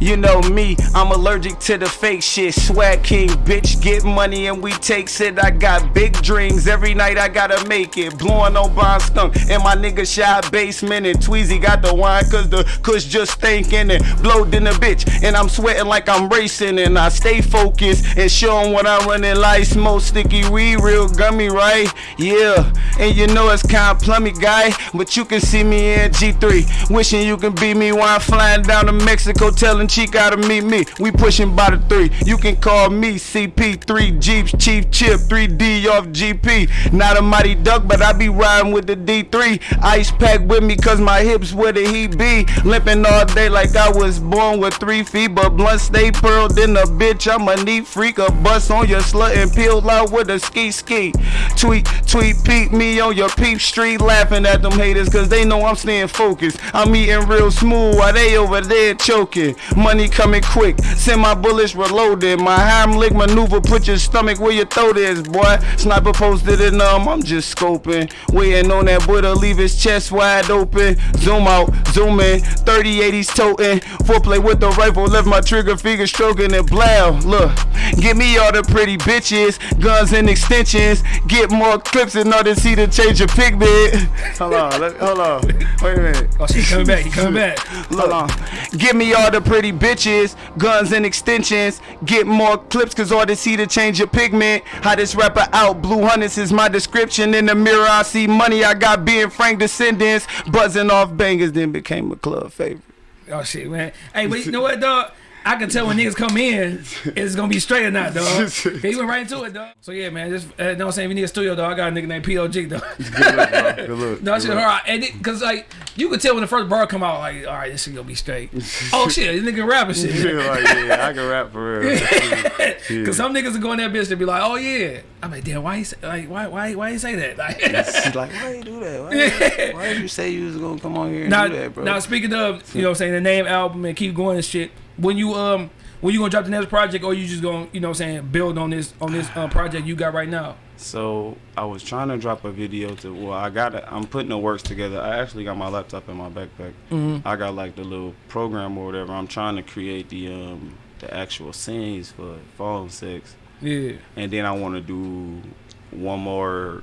You know me, I'm allergic to the fake shit. Swag king, bitch, get money and we take it. I got big dreams. Every night I gotta make it. Blowing on Bond Skunk in my nigga shy basement. And Tweezy got the wine cause the kush just thinking and blowed in the bitch. And I'm sweating like I'm racing. And I stay focused and showing what I'm running like. Smoke sticky weed, real gummy, right? Yeah. And you know it's kind of plummy, guy. But you can see me in G3. Wishing you can be me while I'm flying down to Mexico. Telling Chica to meet me. We pushing by the three. You can call me CP3 Jeeps, Chief Chip, 3D off GP. Not a mighty duck, but I be riding with the D3. Ice pack with me cause my hips where the heat be. Limping all day like I was born with three feet. But blunt stay pearled in a bitch. I'm a neat freak. A bust on your slut and peel out with a ski ski. Tweet, tweet, peep me on your peep street. Laughing at them haters cause they know I'm staying focused. I'm eating real smooth while they over there choking. Money coming quick. Send my bullets reloaded. My Heimlich maneuver. Put your stomach where your throat is, boy. Sniper posted it um, I'm just scoping. Waiting on that boy to leave his chest wide open. Zoom out, zoom in. 3080s toting. Foreplay with the rifle. Left my trigger finger stroking it. Blow. Look, give me all the pretty bitches. Guns and extensions. Get more clips in order to see the change of pigment. Hold on, let, hold on. Wait a minute. Oh, shit, he coming back. He coming back. Hold on. Give me all the pretty bitches, guns and extensions. Get more clips, cause all they see to change your pigment. How this rapper out, Blue Hunters is my description. In the mirror, I see money. I got being Frank descendants. Buzzing off bangers, then became a club favorite. Oh shit, man. Hey, but you know what, dog? I can tell when niggas come in, it's gonna be straight or not, dog. he went right into it, dog. So yeah, man. Just uh, know what I'm saying. If you need a studio, dog, I got a nigga named POG, dog. Good look, bro. Good look. No, Good shit look. hard. And it, cause like you could tell when the first bar come out, like, all right, this shit gonna be straight. oh shit, this nigga rapping shit. Yeah, like, yeah, I can rap for real. Yeah. Cause some niggas are going in that bitch and be like, oh yeah. I'm like, damn, why you say, like why why why you say that? Like, She's like, why you do that? Why, why did you say you was gonna come on here and now, do that, bro? now speaking of, you know, what I'm saying the name album and keep going and shit. When you um when you gonna drop the next project, or you just gonna you know what I'm saying build on this on this uh, project you got right now? So I was trying to drop a video to. Well, I got. it. I'm putting the works together. I actually got my laptop in my backpack. Mm-hmm. I got like the little program or whatever. I'm trying to create the um the actual scenes for Fallen Six, Yeah. and then I want to do one more.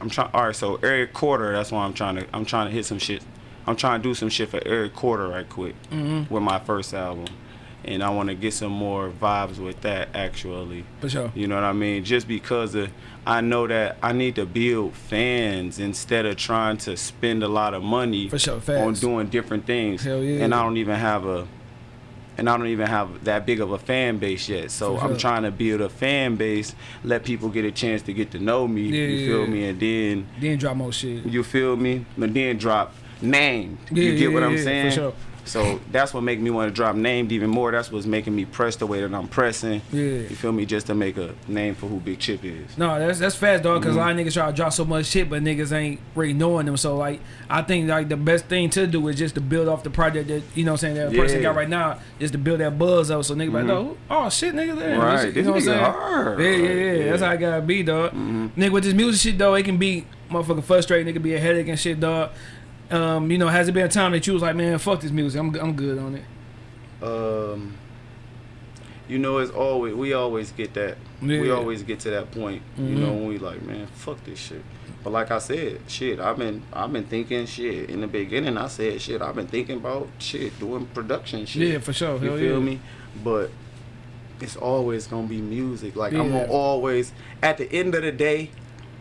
I'm trying. All right, so Eric Quarter. That's why I'm trying to. I'm trying to hit some shit. I'm trying to do some shit for Eric Quarter right quick Mm-hmm. with my first album, and I want to get some more vibes with that actually. For sure. You know what I mean? Just because of, I know that I need to build fans instead of trying to spend a lot of money For sure, on doing different things. Hell yeah. And I don't even have a and I don't even have that big of a fan base yet. So For I'm trying to build a fan base, let people get a chance to get to know me. Yeah, you feel yeah. me? And then Then drop more shit. you feel me? And then drop named. Yeah, you get yeah, what I'm yeah, for saying? sure. So that's what make me want to drop named even more. That's what's making me press the way that I'm pressing. Yeah. You feel me? Just to make a name for who Big Chip is. No, that's that's fast, dog. Mm-hmm. Because a lot of niggas try to drop so much shit, but niggas ain't really knowing them. So like, I think like the best thing to do is just to build off the project that you know, what I'm saying that person got right now, just to build that buzz up. So niggas like, oh, oh shit, nigga. Mm-hmm. Right. You This know what I'm saying? hard. Yeah, yeah, yeah, Yeah. That's how I gotta be, dog. Mm-hmm. Nigga, with this music shit though, it can be motherfucking frustrating. It can be a headache and shit, dog. Um, you know, has it been a time that you was like, man, fuck this music, I'm I'm good on it. Um, you know, it's always we always get that. We always get to that point. You know, when we like, man, fuck this shit. But like I said, shit, I've been I've been thinking shit in the beginning. I said shit. I've been thinking about shit, doing production shit. Yeah, for sure. You Hell feel yeah. me? But it's always gonna be music. Like I'm gonna always, at the end of the day,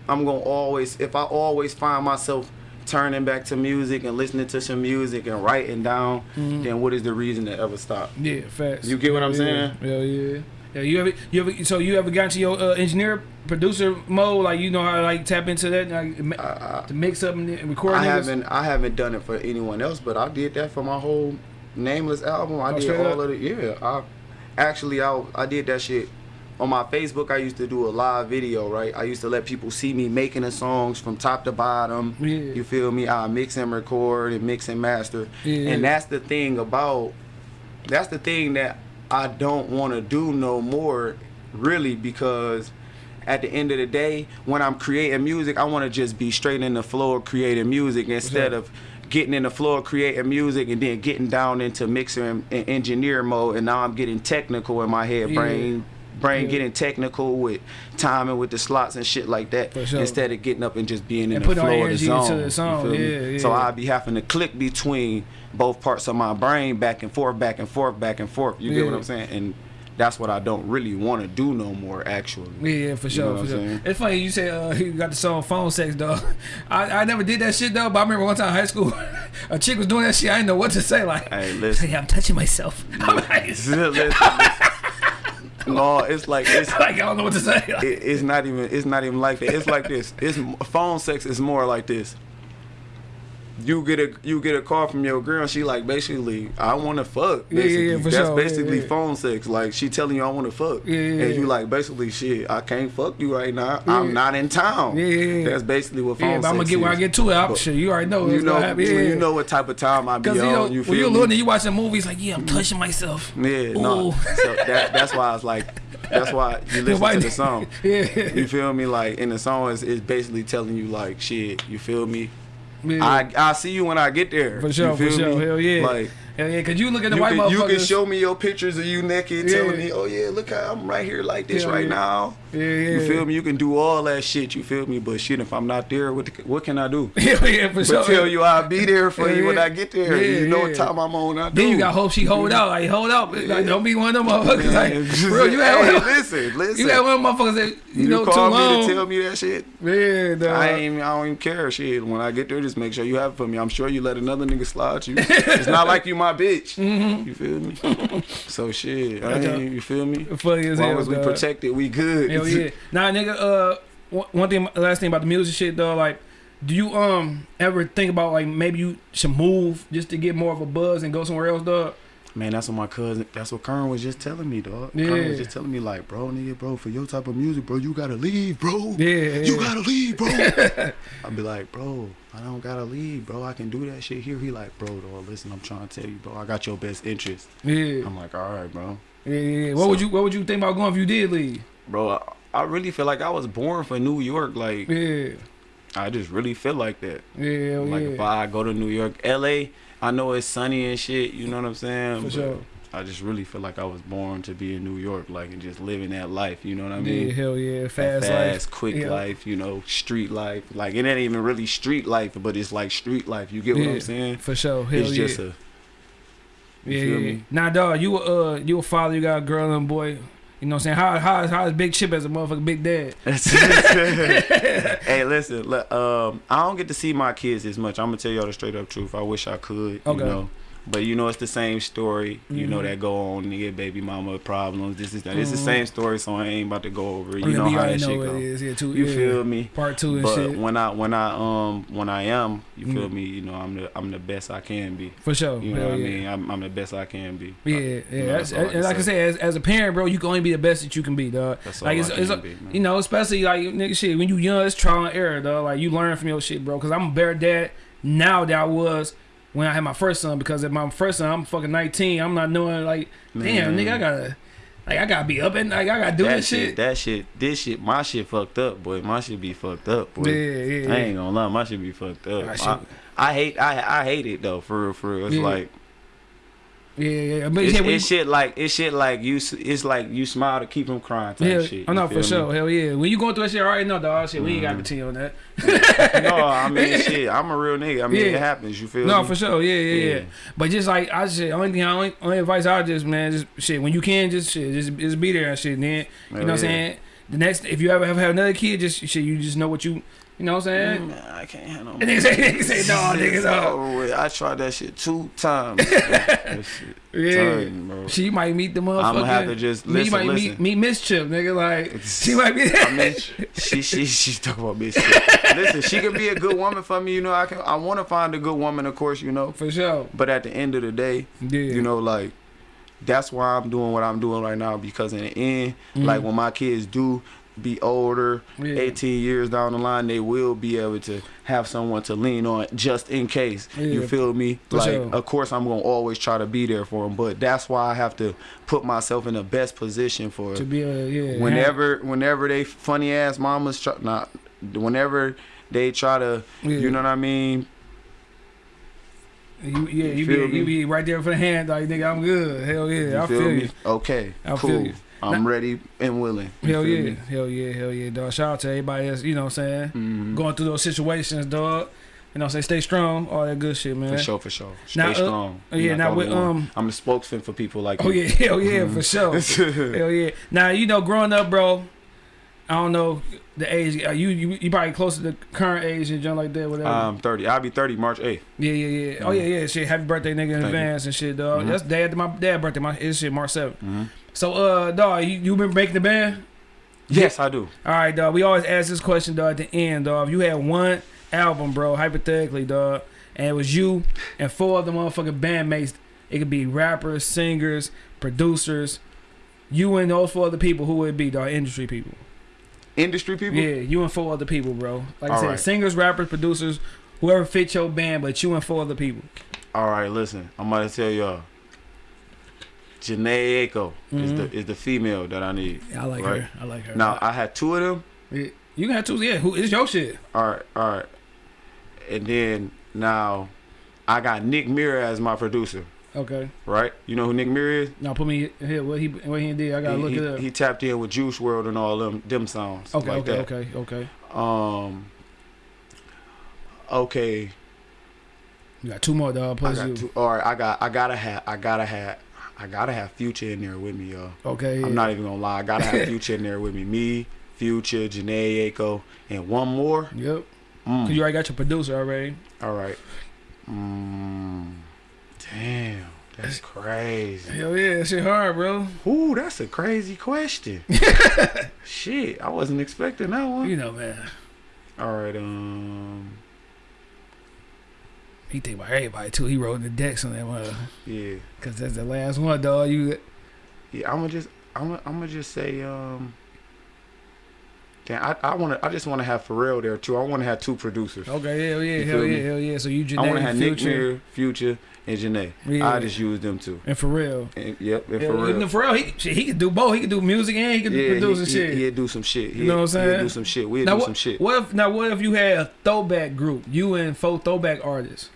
I'm gonna always. If I always find myself turning back to music and listening to some music and writing down, Mm-hmm. then what is the reason to ever stop? Yeah, facts. You get what I'm yeah. saying? Hell yeah. Yeah, you ever, you ever, so you ever got into your uh, engineer producer mode? Like you know how to like tap into that, like, I, to mix up and, and record. I niggas? haven't I haven't done it for anyone else, but I did that for my whole nameless album. I Oh, did all up? of it. Yeah, I actually I I did that shit on my Facebook. I used to do a live video, right? I used to let people see me making the songs from top to bottom. Yeah. You feel me? I mix and record and mix and master. Yeah. And that's the thing about that's the thing that I don't want to do no more, really, because at the end of the day, when I'm creating music, I want to just be straight in the flow of creating music instead sure. of getting in the floor creating music and then getting down into mixer and, and engineer mode and now I'm getting technical in my head Yeah. Brain Yeah. getting technical with timing with the slots and shit like that For sure. instead of getting up and just being in And the flow of the zone. the you song. Yeah, yeah. So I be having to click between both parts of my brain back and forth, back and forth, back and forth. You get what I'm saying? And that's what I don't really want to do no more actually. Yeah, for You sure, know what for sure. saying? It's funny you say uh, you got the song "Phone Sex," dog. I, I never did that shit though, but I remember one time in high school, a chick was doing that shit. I didn't know what to say. Like, Hey, listen. hey, I'm touching myself. I'm like, Listen, listen. no, it's like it's like, I don't know what to say. It, it's not even it's not even like that. It's like this. It's phone sex is more like this. You get a you get a call from your girl. She like basically I want to fuck. Yeah, yeah, yeah, for That's sure. Basically yeah. phone sex. Like she telling you I want to fuck, Yeah, yeah, and you like basically shit. I can't fuck you right now. I'm not in town. Yeah. That's basically what phone yeah, but I'm gonna get when I get to it. I'm sure you already know. You know, you know what type of time I be on. you know, you when feel you're me? little and you watching movies, like, yeah, I'm mm-hmm. touching myself. Yeah, no. Ooh. So that, that's why I was like, that's why you listen Why- to the song. Yeah. You feel me? Like in the song is is basically telling you like shit. You feel me? Yeah. I I see you when I get there. For sure, for sure. Me? Hell yeah. Like Hell yeah, cause you look at the you white can, you can show me your pictures of you naked, Yeah. telling me, oh yeah, look how I'm right here like this Yeah, right yeah. now. Yeah, yeah. You feel me? You can do all that shit. You feel me? But shit, if I'm not there, what the, what can I do? yeah, yeah, for But sure. tell you I'll be there for Yeah, you when. I get there. Yeah, you know yeah. what time I'm on. I do. Then you got hope she hold out, like hold out. Like, don't be one of them motherfuckers. Like, bro, you had hey, one. listen, listen. You had one of them motherfuckers that you, know too call me long. to tell me that shit. yeah, dog. I ain't I don't even care. Shit, when I get there, just make sure you have it for me. I'm sure you let another nigga slide you. it's not like you my bitch. You feel me? so shit, I ain't, you feel me? Funny as As long hell. as we dog. protect it, we good. Hell yeah. Nah, nigga. Uh, one one thing, last thing about the music shit though, like, do you um ever think about like maybe you should move just to get more of a buzz and go somewhere else, dog? Man, that's what my cousin. That's what Kern was just telling me, dog. Yeah. Kern was just telling me, like, bro, nigga, bro, for your type of music, bro, you gotta leave, bro. Yeah, You gotta leave, bro. I'd be like, bro, I don't gotta leave, bro. I can do that shit here. He like, bro, dog, listen, I'm trying to tell you, bro. I got your best interest. Yeah, I'm like, all right, bro. yeah, yeah. What would you What would you think about going if you did leave? Bro, I, I really feel like I was born for New York. Like, Yeah, I just really feel like that. yeah, hell Like, yeah. if I go to New York, LA, I know it's sunny and shit. You know what I'm saying? For But sure. I just really feel like I was born to be in New York, like, and just living that life. You know what I mean? yeah, hell yeah, That fast, fast, life. quick Yeah. life, you know, street life. Like it ain't even really street life, but it's like street life. You get what I'm saying? for sure. Hell it's yeah. just a yeah, you feel yeah. me? Nah, dog, you a uh, you a father, you got a girl and a boy. You know what I'm saying? How how how is Big Chip as a motherfucking big dad? hey, listen. le- Um, I don't get to see my kids as much. I'm gonna tell y'all the straight up truth. I wish I could. Okay. You know. But you know it's the same story, you know Mhm. that go on, nigga, baby mama problems. This is that. It's the same story, so I ain't about to go over. it. You know how that know shit what go. it is. Yeah, too. You yeah. feel me? Part two and But shit. when I when I um when I am, you feel Mhm. me? You know I'm the I'm the best I can be. For sure. You know Hell what I mean? I'm, I'm the best I can be. Yeah, Uh, yeah. you know, that's, I can like I say. said, as, as a parent, bro, you can only be the best that you can be, dog. That's all Like I it's, can it's be, you know, especially like nigga shit when you young, it's trial and error, dog. Like you learn from your shit, bro. Cause I'm a better dad now than I was when I had my first son. Because if my first son, I'm fucking 19. I'm not knowing like, damn, Man. nigga, I gotta, like, I gotta be up and like I gotta do that this shit. That shit, this shit, my shit fucked up, boy. My shit be fucked up, boy. Yeah, yeah. I ain't gonna lie, my shit be fucked up. My I, I hate, I, I hate it though, for real, for real. It's Yeah. like, Yeah, yeah. But it's, yeah, we- it's shit like, it's shit like you, s- it's like you smile to keep from crying type yeah, shit. Oh, I you know for me? sure. Hell yeah. When you going through that shit, I already know, dog. Shit, we ain't got mm-hmm. to tell on that. no, I mean, shit, I'm a real nigga. I mean, Yeah. it happens. You feel No, me? for sure. Yeah, yeah, yeah. But just like I just only thing, only, only advice I just man, just shit. When you can, just shit, just just be there and shit. And then you know Hell what I'm saying. The next, if you ever have, have another kid, just shit, you just know what you, you know what I'm saying. Man, I can't handle And they say, say, no, niggas. I tried that shit two times. that shit, Yeah. She might meet the motherfucker. I'ma have to just me listen, might listen. meet Miss Chip, nigga. Like she might be. I mean, she she she's talking about shit. Listen, she could be a good woman for me. You know, I can. I want to find a good woman, of course. You know, for sure. but at the end of the day, Yeah. you know, like that's why I'm doing what I'm doing right now because in the end, Mhm. like when my kids do be older, Yeah. 18 years down the line, they will be able to have someone to lean on just in case. You feel me? For like, sure. of course, I'm gonna always try to be there for them, but that's why I have to put myself in the best position for to be a yeah. whenever whenever they funny ass mamas try not whenever they try to Yeah. you know what I mean You, yeah, you, You be, me? you be right there for the hand, like nigga. I'm good. Hell yeah, You I feel feel you. Okay, I cool. feel you. I'm ready and willing. Hell yeah, me? hell yeah, hell yeah, dog. Shout out to everybody that's you know what I'm saying Mhm. going through those situations, dog. You know what I'm saying? Stay strong, all that good shit, man. For sure, for sure. Stay Now, uh, strong. yeah, now with, um, I'm the spokesman for people like Oh you. yeah, hell yeah, for sure. hell yeah. Now you know, growing up, bro. I don't know the age. uh, You you you probably close to the current age and junk like that, whatever. Um, 30. I'll be 30 March 8th. yeah, yeah, yeah. Oh yeah, yeah. Shit, happy birthday, nigga, in Thank you. advance and shit, dog. Mhm. That's dad. My dad birthday. My his shit March 7th. hmm So uh, dog, you you been making the band? Yes, I do. All right, dog. We always ask this question, dog, at the end, dog. If you had one album, bro, hypothetically, dog, and it was you and four other motherfucking bandmates, it could be rappers, singers, producers. You and those four other people, who would it be, dog? Industry people. Industry people. Yeah, you and four other people, bro. Like I said, right. singers, rappers, producers, whoever fit your band, but you and four other people. All right, listen. I'm gonna tell y'all. Jhené Aiko is Mhm. the is the female that I need. I like Right. her. I like her. Now I had two of them. Yeah, you can have two. Yeah, who is your shit? All right, all right. And then now I got Nick Mira as my producer. Okay. Right? You know who Nick Mira is? Now put me here. What he what he did? I gotta he, look he, it up. he tapped in with Juice WRLD and all them them songs. okay, like okay, that. okay, okay. Um. Okay, You got two more, dog. I got you. two. All right, I got. I gotta have. I gotta have. I gotta have Future in there with me, y'all. Okay. I'm yeah. not even gonna lie. I gotta have Future in there with me. Me, Future, Jhené Aiko, and one more. Yep. Mm. Cause you already got your producer already. All right. Mm. Damn, that's crazy. Hell yeah, that shit hard, bro. Ooh, that's a crazy question. Shit, I wasn't expecting that one. You know, man. All right, um, He think about everybody too. He wrote the decks on that one. yeah, Cause that's the last one, dog. You yeah. I'm gonna just, I'm gonna, I'm gonna just say, um, damn, I, I wanna, I just wanna have Pharrell there too. I wanna have two producers. okay? Hell yeah, hell feel yeah, me? hell yeah. So you I wanna Jhené, have Nick Future, Mira, Future, and Jhené. Yeah. I just use them two. and Pharrell. And, yep, and Yeah, Pharrell. and Pharrell, he shit, he can do both. He can do music and he can yeah, produce he, and shit. He, he'd do some shit. You know what I'm saying? He'd do some shit. We'd now do what, some shit. what if now what if you had a throwback group? You and four throwback artists.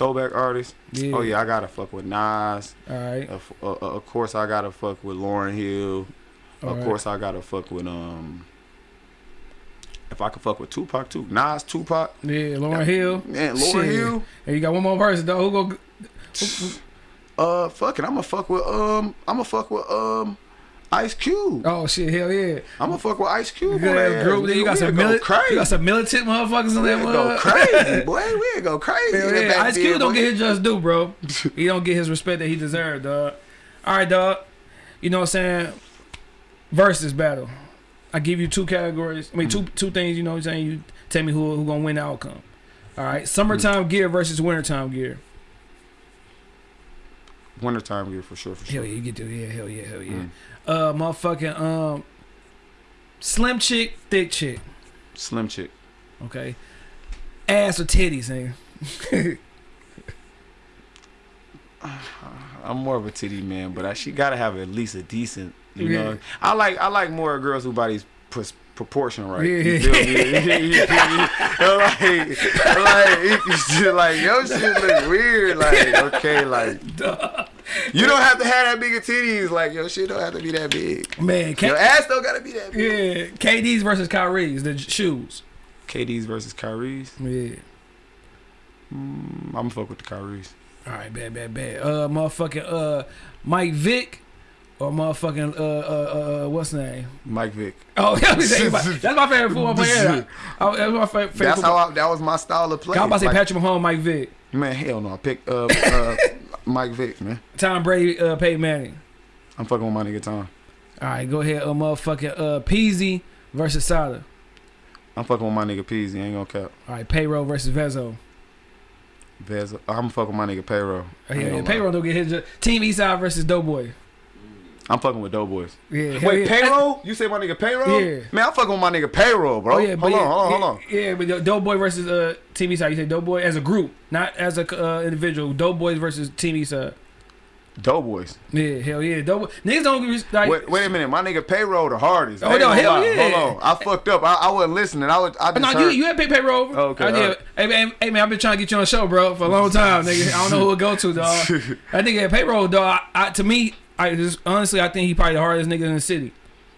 Throwback artists. Yeah. Oh yeah, I gotta fuck with Nas. All right. Of, uh, uh, of course, I gotta fuck with Lauryn Hill. All of right. course, I gotta fuck with um. If I could fuck with Tupac too, Nas, Tupac, Yeah, Lauryn Hill. man, Lauryn Shit. Hill. And you got one more person, dog. Who go? Uh, fuck it, I'ma fuck with um, I'ma fuck with um, Ice Cube. Oh shit, hell yeah. I'ma fuck with Ice Cube. On that group. Then you got some We'll go mili- crazy. You got some militant motherfuckers in We'll go crazy, boy. We'll go crazy. Hell yeah. Ice Cube don't boy. get his just due, bro. he don't get his respect that he deserved, dog. All right, dog. You know what I'm saying? Versus battle. I give you two categories. I mean, two mm. two things. You know what I'm saying? You tell me who who gonna win the outcome. All right, summertime mm. gear versus wintertime gear. Wintertime gear for sure, for sure. Hell yeah, you get to yeah, hell yeah, hell yeah. Mm. Uh, motherfucking um, slim chick, thick chick. Slim chick. Okay, ass or titties, nigga. I'm more of a titty man, but I, she gotta have at least a decent. You Yeah. know, I like I like more girls who bodies proportion right. Yeah. You feel me? You feel me? like, like, like your shit look weird. Like, okay, like you don't have to have that big of titties. Like your shit don't have to be that big. Man, K- Your ass don't gotta be that big. yeah, KD's versus Kyrie's the shoes. KD's versus Kyrie's. Yeah. Mm, I'm gonna fuck with the Kyrie's. All right, bad, bad, bad. Uh, motherfucking uh, Mike Vick or motherfucking uh uh uh what's his name? Mike Vick. Oh, yeah, that's my favorite football player. Oh, that's my favorite. That's football. how I, that was my style of play. I was about to say Like, Patrick Mahomes, Mike Vick, Man, hell no. I picked uh, uh, Mike Vick, man. Tom Brady, uh, Peyton Manning. I'm fucking with my nigga Tom. All right, go ahead. Uh, motherfucking uh, Peezy versus Sada. I'm fucking with my nigga Peezy. Ain't gonna cap. All right, Payroll versus Vezzo. Vezzo. I'm fucking with my nigga Payroll. Oh, yeah, yeah. Payroll don't get hit. ju- Team Eastside versus Doughboy. I'm fucking with Doughboys. Yeah, Wait, yeah. Payroll? You say my nigga Payroll? Yeah. Man, I'm fucking with my nigga Payroll, bro. Oh yeah, hold yeah, on, hold on, hold on. Yeah, but Doughboy versus uh, Team Eastside. You say Doughboy as a group, not as a uh, individual. Doughboys versus Team Eastside. Doughboys. Yeah, hell yeah. Doughboy. Niggas don't like. Wait, wait a minute, my nigga payroll the hardest. Oh, I no, hell lie. yeah. Hold on, I fucked up. I, I wasn't listening. I was. I just No, you heard. you had pay payroll over. Okay, I did. alright. Hey, man, hey man, I've been trying to get you on the show, bro, for a long time, nigga. I don't know who to go to, dog. Nigga had payroll, dog. I, I, to me, I just honestly, I think he probably the hardest nigga in the city.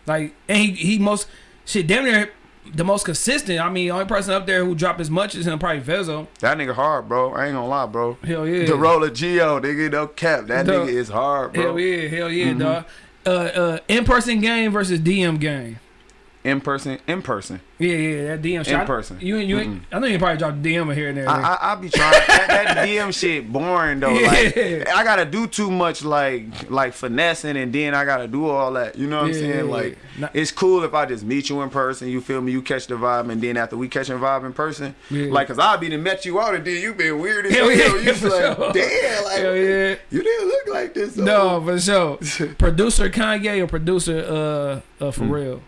Like, and he he most shit damn near the most consistent. I mean, only person up there who dropped as much as him probably Vezzo. that nigga hard, bro. I ain't gonna lie, bro. Hell yeah. The roller Geo, nigga, no cap. That Dog. nigga is hard, bro. Hell yeah, hell yeah, Mm-hmm. dog. Uh, uh, in person game versus DM game. In person, in person. Yeah, yeah, that DM shit. In I- person. You ain't, you ain't, I know you probably dropped a DM here and there. I, I I be trying that, that DM shit boring though. Like I gotta do too much like like finessing and then I gotta do all that. You know what I'm saying? yeah, Like yeah. It's cool if I just meet you in person. You feel me? You catch the vibe and then after we catch a vibe in person, Yeah. like cause I'll be done met you out and then you been weird as Hell yeah, You just for like sure. damn like Hell yeah. you didn't look like this. though." No, for sure. producer Kanye or producer uh, uh Pharrell?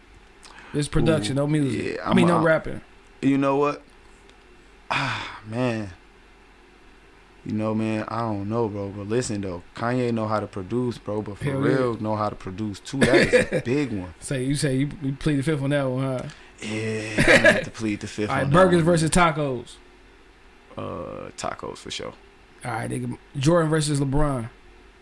It's production, Ooh, no music. yeah, I mean, I'm no a- rapping. You know what? Ah man. You know, man, I don't know, bro. But listen, though, Kanye know how to produce, bro. But for Hell yeah. real, know how to produce too. That is a big one. Say you say you, you plead the fifth on that one, huh? Yeah, I'm gonna have to plead the fifth. All right, on burgers that one. versus tacos. uh tacos for sure. All right, nigga. Jordan versus LeBron.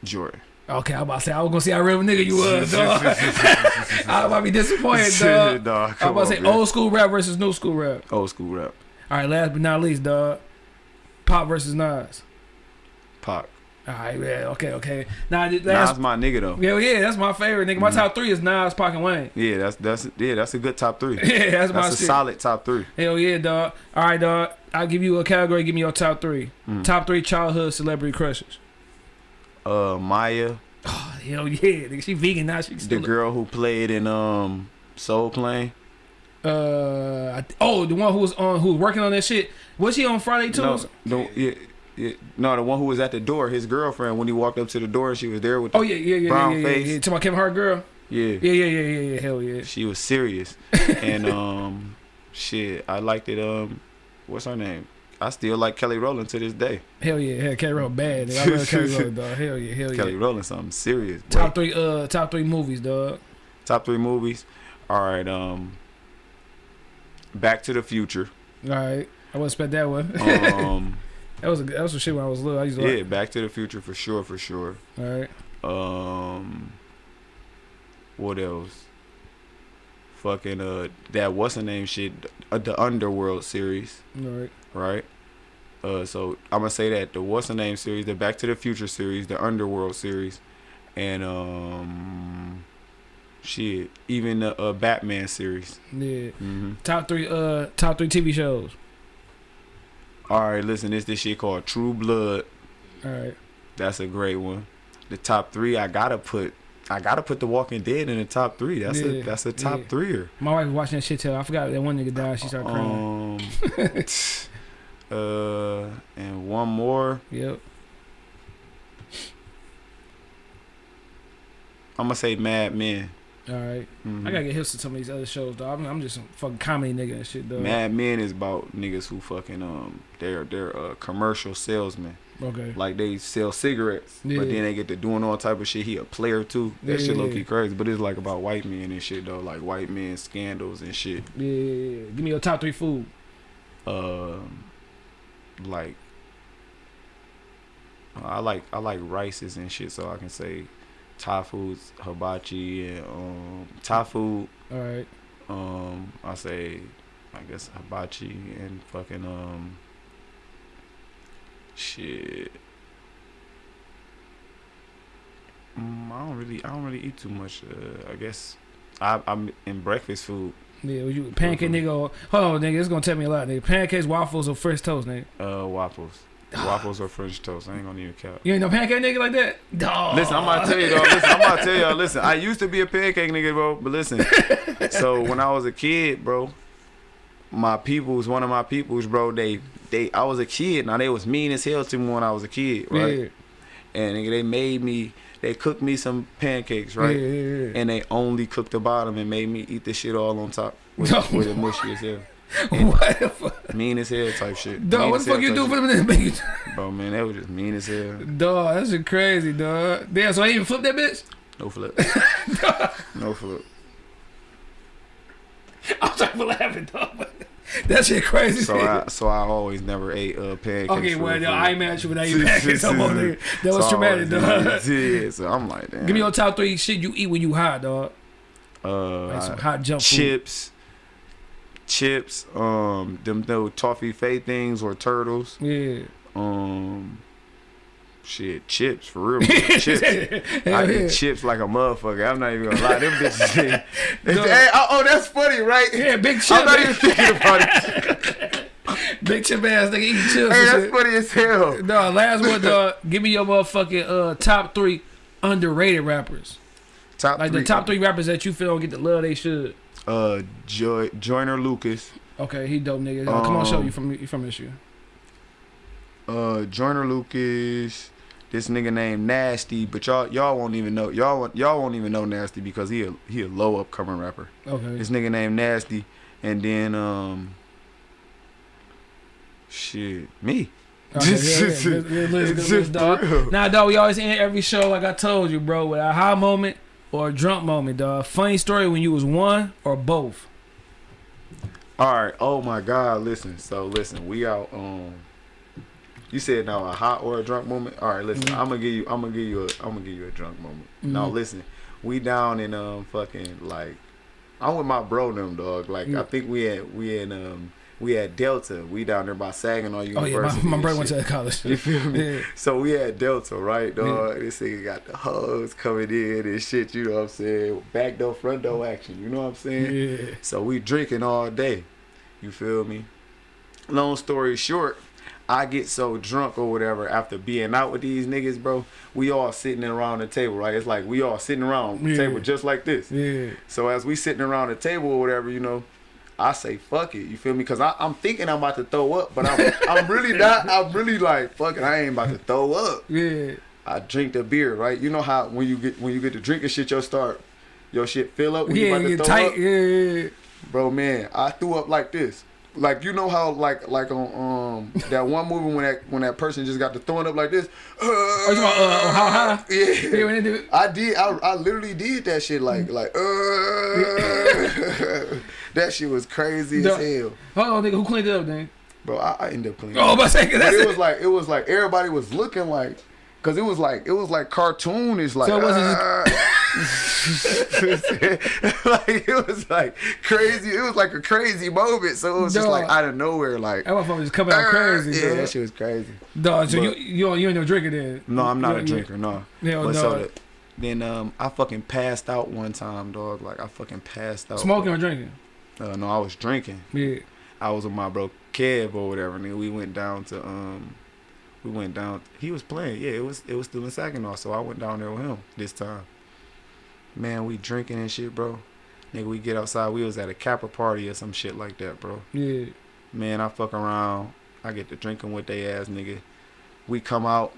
Jordan. Okay, I'm about to say I was gonna see how real a nigga you was, dog. I might be disappointed, dog. Dog, I'm about to say man. old school rap versus new school rap. old school rap. All right, last but not least, dog. Pop versus Nas. Pop. All right, yeah, okay, okay. Now, th- Nas my nigga though. yeah, yeah, that's my favorite nigga. My Mhm. top three is Nas, Pac, and Wayne. Yeah, that's that's yeah, that's a good top three. Yeah, that's, my That's a shit. solid top three. Hell yeah, dog. All right, dog. I'll give you a category. Give me your top three. Mm. Top three childhood celebrity crushes. Uh, Maya, Oh, hell yeah. Nigga, she vegan now. She the girl who played in um Soul Plane. Uh, I oh, the one who was on, who was working on that shit. Was she on Friday too? No, no, yeah, yeah, no, the one who was at the door, his girlfriend, when he walked up to the door, and she was there with. The, Oh yeah, yeah, yeah, Brown yeah, yeah, face. yeah. To my Kevin Hart girl. yeah, Yeah, yeah, yeah, yeah, yeah. Hell yeah. she was serious, and um, shit, I liked it. Um, what's her name? I still like Kelly Rowland to this day. Hell yeah. Hell, Kelly Rowland bad. I love Kelly Rowland, dog. Hell yeah, hell yeah. Kelly. Rowland, something serious. Top Wait, three, uh, top three movies, dog. top three movies. All right, um, Back to the Future. All right. I wasn't expect that one. Um, that was a, that was some shit when I was little. I used to yeah, like. Back to the Future for sure, for sure. All right. Um, what else? Fucking uh, that what's the name shit? Uh, the Underworld series, All right. right? Uh, so I'm gonna say that the what's the name series, the Back to the Future series, the Underworld series, and um, shit, even the uh, Batman series. Yeah. hmm Top three, uh, top three TV shows. All right, listen, it's this shit called True Blood. All right. That's a great one. The top three, I gotta put. I gotta put The Walking Dead in the top three. That's Yeah, a that's a top yeah. threer. My wife was watching that shit till I forgot that one nigga died. She started crying. Um, uh, and one more. Yep. I'm gonna say Mad Men. All right. Mhm. I gotta get hip to some of these other shows, dog. I'm, I'm just some fucking comedy nigga and shit, though. Mad Men is about niggas who fucking um they're they're uh, commercial salesmen. Okay. Like they sell cigarettes, Yeah. but then they get to doing all type of shit. He a player too. That Yeah, shit low key crazy, but it's like about white men and shit though, like white men scandals and shit. Yeah, yeah, yeah. Give me your top three food. Um, like I like I like rices and shit, so I can say Thai foods, hibachi, and um Thai food. All right. Um, I say I guess hibachi and fucking um shit. Mm, I don't really I don't really eat too much. Uh, I guess I, I'm in breakfast food. Yeah, you pancake nigga? Or, hold on, nigga. It's gonna tell me a lot, nigga. Pancakes, waffles, or French toast, nigga. Uh, waffles, waffles or French toast. I ain't gonna even count. You ain't no pancake nigga like that? Dog. Listen, I'm about to tell you, though. Listen, I'm about to tell y'all. Listen, I used to be a pancake nigga, bro. But listen, so when I was a kid, bro, my peoples, one of my peoples, bro, they, they, I was a kid. Now they was mean as hell to me when I was a kid, right? Yeah. And nigga, they made me, they cooked me some pancakes, right? Yeah, yeah, yeah. And they only cooked the bottom and made me eat the shit all on top with, No. with it mushy as hell. what the fuck? Mean as hell type shit. Dog, Mean what the fuck you do for them you? Bro, man, that was just mean as hell. Dog, that shit crazy, dog. Damn, so I even flipped that bitch? No flip. no flip. I'm trying to laughing, dog. That shit crazy. So I so I always never ate uh pancakes. okay, well, no, I ain't mad at you without eating pancakes. no more, nigga. That was So traumatic, dog. Yeah, so I'm like, damn. Give me your top three shit you eat when you high, dog. uh, Like some I- hot junk food. chips, chips, um, them those toffee fay things or turtles, Yeah. um, shit, chips for real, chips. I eat chips like a motherfucker. I'm not even gonna lie. Them bitches. No. hey, oh, oh, that's funny, right? Yeah, big chip. I'm not even thinking about it. big chip ass nigga eating chips. Hey, that's shit. funny as hell. No, last one, dog. Give me your motherfucking uh, top three underrated rappers. Top Like three, the top three rappers that you feel don't get the love they should. Uh, Joy, Joyner Lucas. Okay, he dope nigga. Uh, come on, show Um, you from you from this year. Uh Joyner Lucas, this nigga named Nasty, but y'all y'all won't even know y'all y'all won't even know Nasty because he a he a low upcoming rapper. Okay. This nigga named Nasty, and then um, shit, me. Okay, yeah, yeah. Let's- let's- dog. for dog, we always end every show like I told you, bro, with a high moment or a drunk moment, dog. Funny story when you was one or both. All right. Oh my God. Listen. So listen. We out. Um. You said now a hot or a drunk moment. All right. Listen. Mhm. I'm gonna give you. I'm gonna give you a. I'm gonna give you a drunk moment. Now Mhm. listen. We down in um fucking like. I'm with my bro them dog. Like Yeah. I think we had we in um we had Delta. We down there by Saginaw Oh University. yeah, my, my brother went to to college. You feel me? Yeah. So we had Delta, right, dog? This nigga got the hoes coming in and shit, you know what I'm saying? Back door, front door action, you know what I'm saying? Yeah. So we drinking all day. You feel me? Long story short, I get so drunk or whatever after being out with these niggas, bro. We all sitting around the table, right? It's like we all sitting around the Yeah. table just like this. Yeah. So as we sitting around the table or whatever, you know, I say fuck it. You feel me? Because I'm thinking I'm about to throw up, but I'm I'm really not. I'm really like fuck it. I ain't about to throw up. Yeah. I drink the beer, right? You know how when you get when you get to drinking shit, your start your shit fill up when you Yeah, about to you throw tight. up. Yeah, yeah. Bro, man, I threw up like this. Like you know how like like on um that one movie when that when that person just got to throwing up like this. Oh, you about, uh, how high? Yeah. Yeah, when they do it. I did. I, I literally did that shit. Like like. Uh, that shit was crazy as No. hell, Hold on, nigga. Who cleaned it up, then? bro. I, I ended up cleaning. Oh, but say, but that's it it. was like it was like everybody was looking like, cause it was like it was like cartoonish. Like So it wasn't uh, like it was like crazy. It was like a crazy moment. So it was just like out of nowhere. Like That motherfucker just coming out crazy, yeah, dog. that shit was crazy. Dog, so But- you you you ain't no drinker then? No, I'm not a drinker. No. Hell But no. so the, then um, I fucking passed out one time, dog. Like I fucking passed out. Smoking or drinking? Uh, no, I was drinking. Yeah. I was with my bro Kev or whatever, and then we went down to um, we went down. He was playing. Yeah, it was it was still in Saginaw, so I went down there with him this time. Man, we drinking and shit, bro. Nigga, we get outside. We was at a Capra party or some shit like that, bro. Yeah. Man, I fuck around. I get to drinking with they ass, nigga. We come out.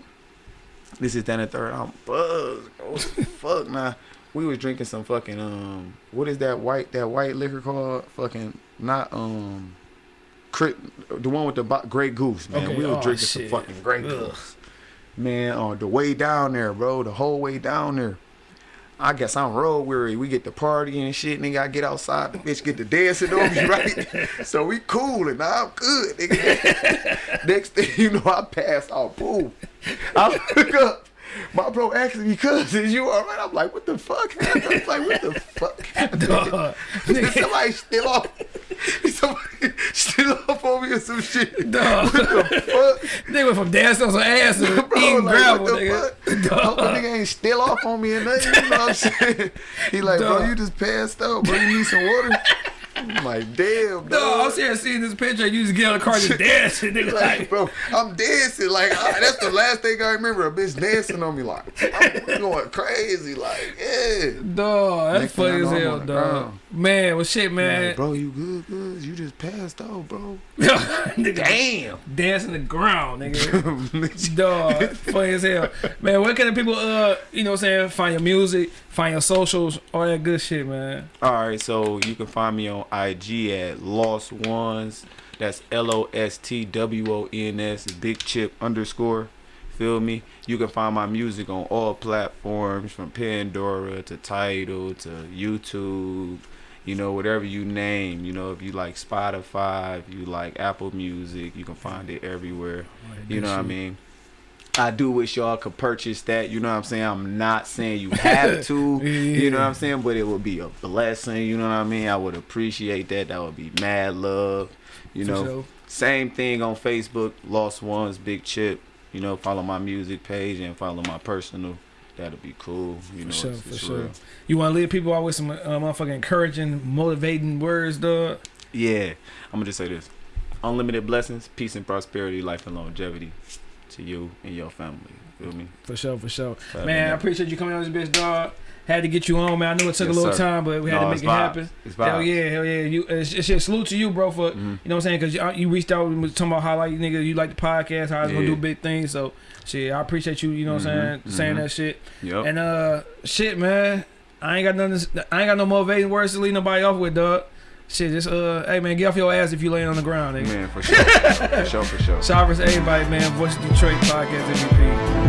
This is then the third. I'm buzzed. Oh fuck, nah. We was drinking some fucking um. What is that white that white liquor called? Fucking not um. The one with the bo- Grey Goose, man. Okay, We were oh, drinking shit. some fucking Grey Ugh. Goose. Man, on the way down there, bro. The whole way down there. I guess I'm road weary. We get the party and shit, nigga. I get outside, the bitch get the dancing on me, right? so we cool and I'm good, nigga. Next thing you know, I pass out. Boom. I look up. My bro asked me, cuz, is you alright? I'm like, what the fuck? I was like, what the fuck? Did somebody steal off? Somebody steal off on me or some shit? Dog. What the fuck? Nigga went from dancing on some ass to Bro, eating like, gravel, what the nigga. fuck? Dog. nigga ain't still off on me and nothing. You know what I'm saying? He like, bro, you just passed out, bro. You need some water. I'm like, damn, Dog, I'm dog. sitting here seeing this picture. You just get on the car just dancing, nigga. Like, Like, bro, I'm dancing. Like, I, that's the last thing I remember. A bitch dancing on me. Like, I'm going crazy. Like, yeah. dog, that's Next funny as hell, dog. Ground. Man, well, shit, man. Like, bro, you good, good? You just passed out, bro. nigga, Damn. dancing the ground, nigga. Dog, funny as hell. Man, where can the people, uh, you know what I'm saying, find your music, find your socials, all that good shit, man. All right, so you can find me on IG at Lost Ones. That's L O S T W O N S Big Chip underscore. Feel me? You can find my music on all platforms from Pandora to Tidal to YouTube. You know, whatever you name. You know, if you like Spotify, if you like Apple Music, you can find it everywhere. You know what I mean? I do wish y'all could purchase that. You know what I'm saying? I'm not saying you have to. You know what I'm saying? But it would be a blessing. You know what I mean? I would appreciate that. That would be mad love. You For know, sure. same thing on Facebook. Lost Ones, Big Chip. You know, follow my music page and follow my personal. That'll be cool. You know, For sure, it's, for it's sure. real. You want to leave people out with some uh, motherfucking encouraging, motivating words, dog. Yeah, I'm gonna just say this: unlimited blessings, peace and prosperity, life and longevity to you and your family. Feel me? For sure, for sure. Man, and I appreciate you coming on this bitch, dog. Had to get you on, man. I know it took Yes, a little sir. time, but we had No, to make it vibes. happen. It's Hell vibes. yeah, hell yeah. You, it's, it's shit. Salute to you, bro, for Mhm. you know what I'm saying? Because you, you reached out and was talking about how like nigga you like the podcast, how it's gonna Yeah. do big things. So shit, I appreciate you. You know what I'm saying? Mhm, Saying mhm. that shit. Yep. And uh, shit, man. I ain't got nothing. I ain't got no motivating words to leave nobody off with, dog. Shit, just uh, hey man, get off your ass if you laying on the ground, nigga. Man, for sure. for sure, for sure. Shout out to everybody, man. Voice of Detroit podcast MVP.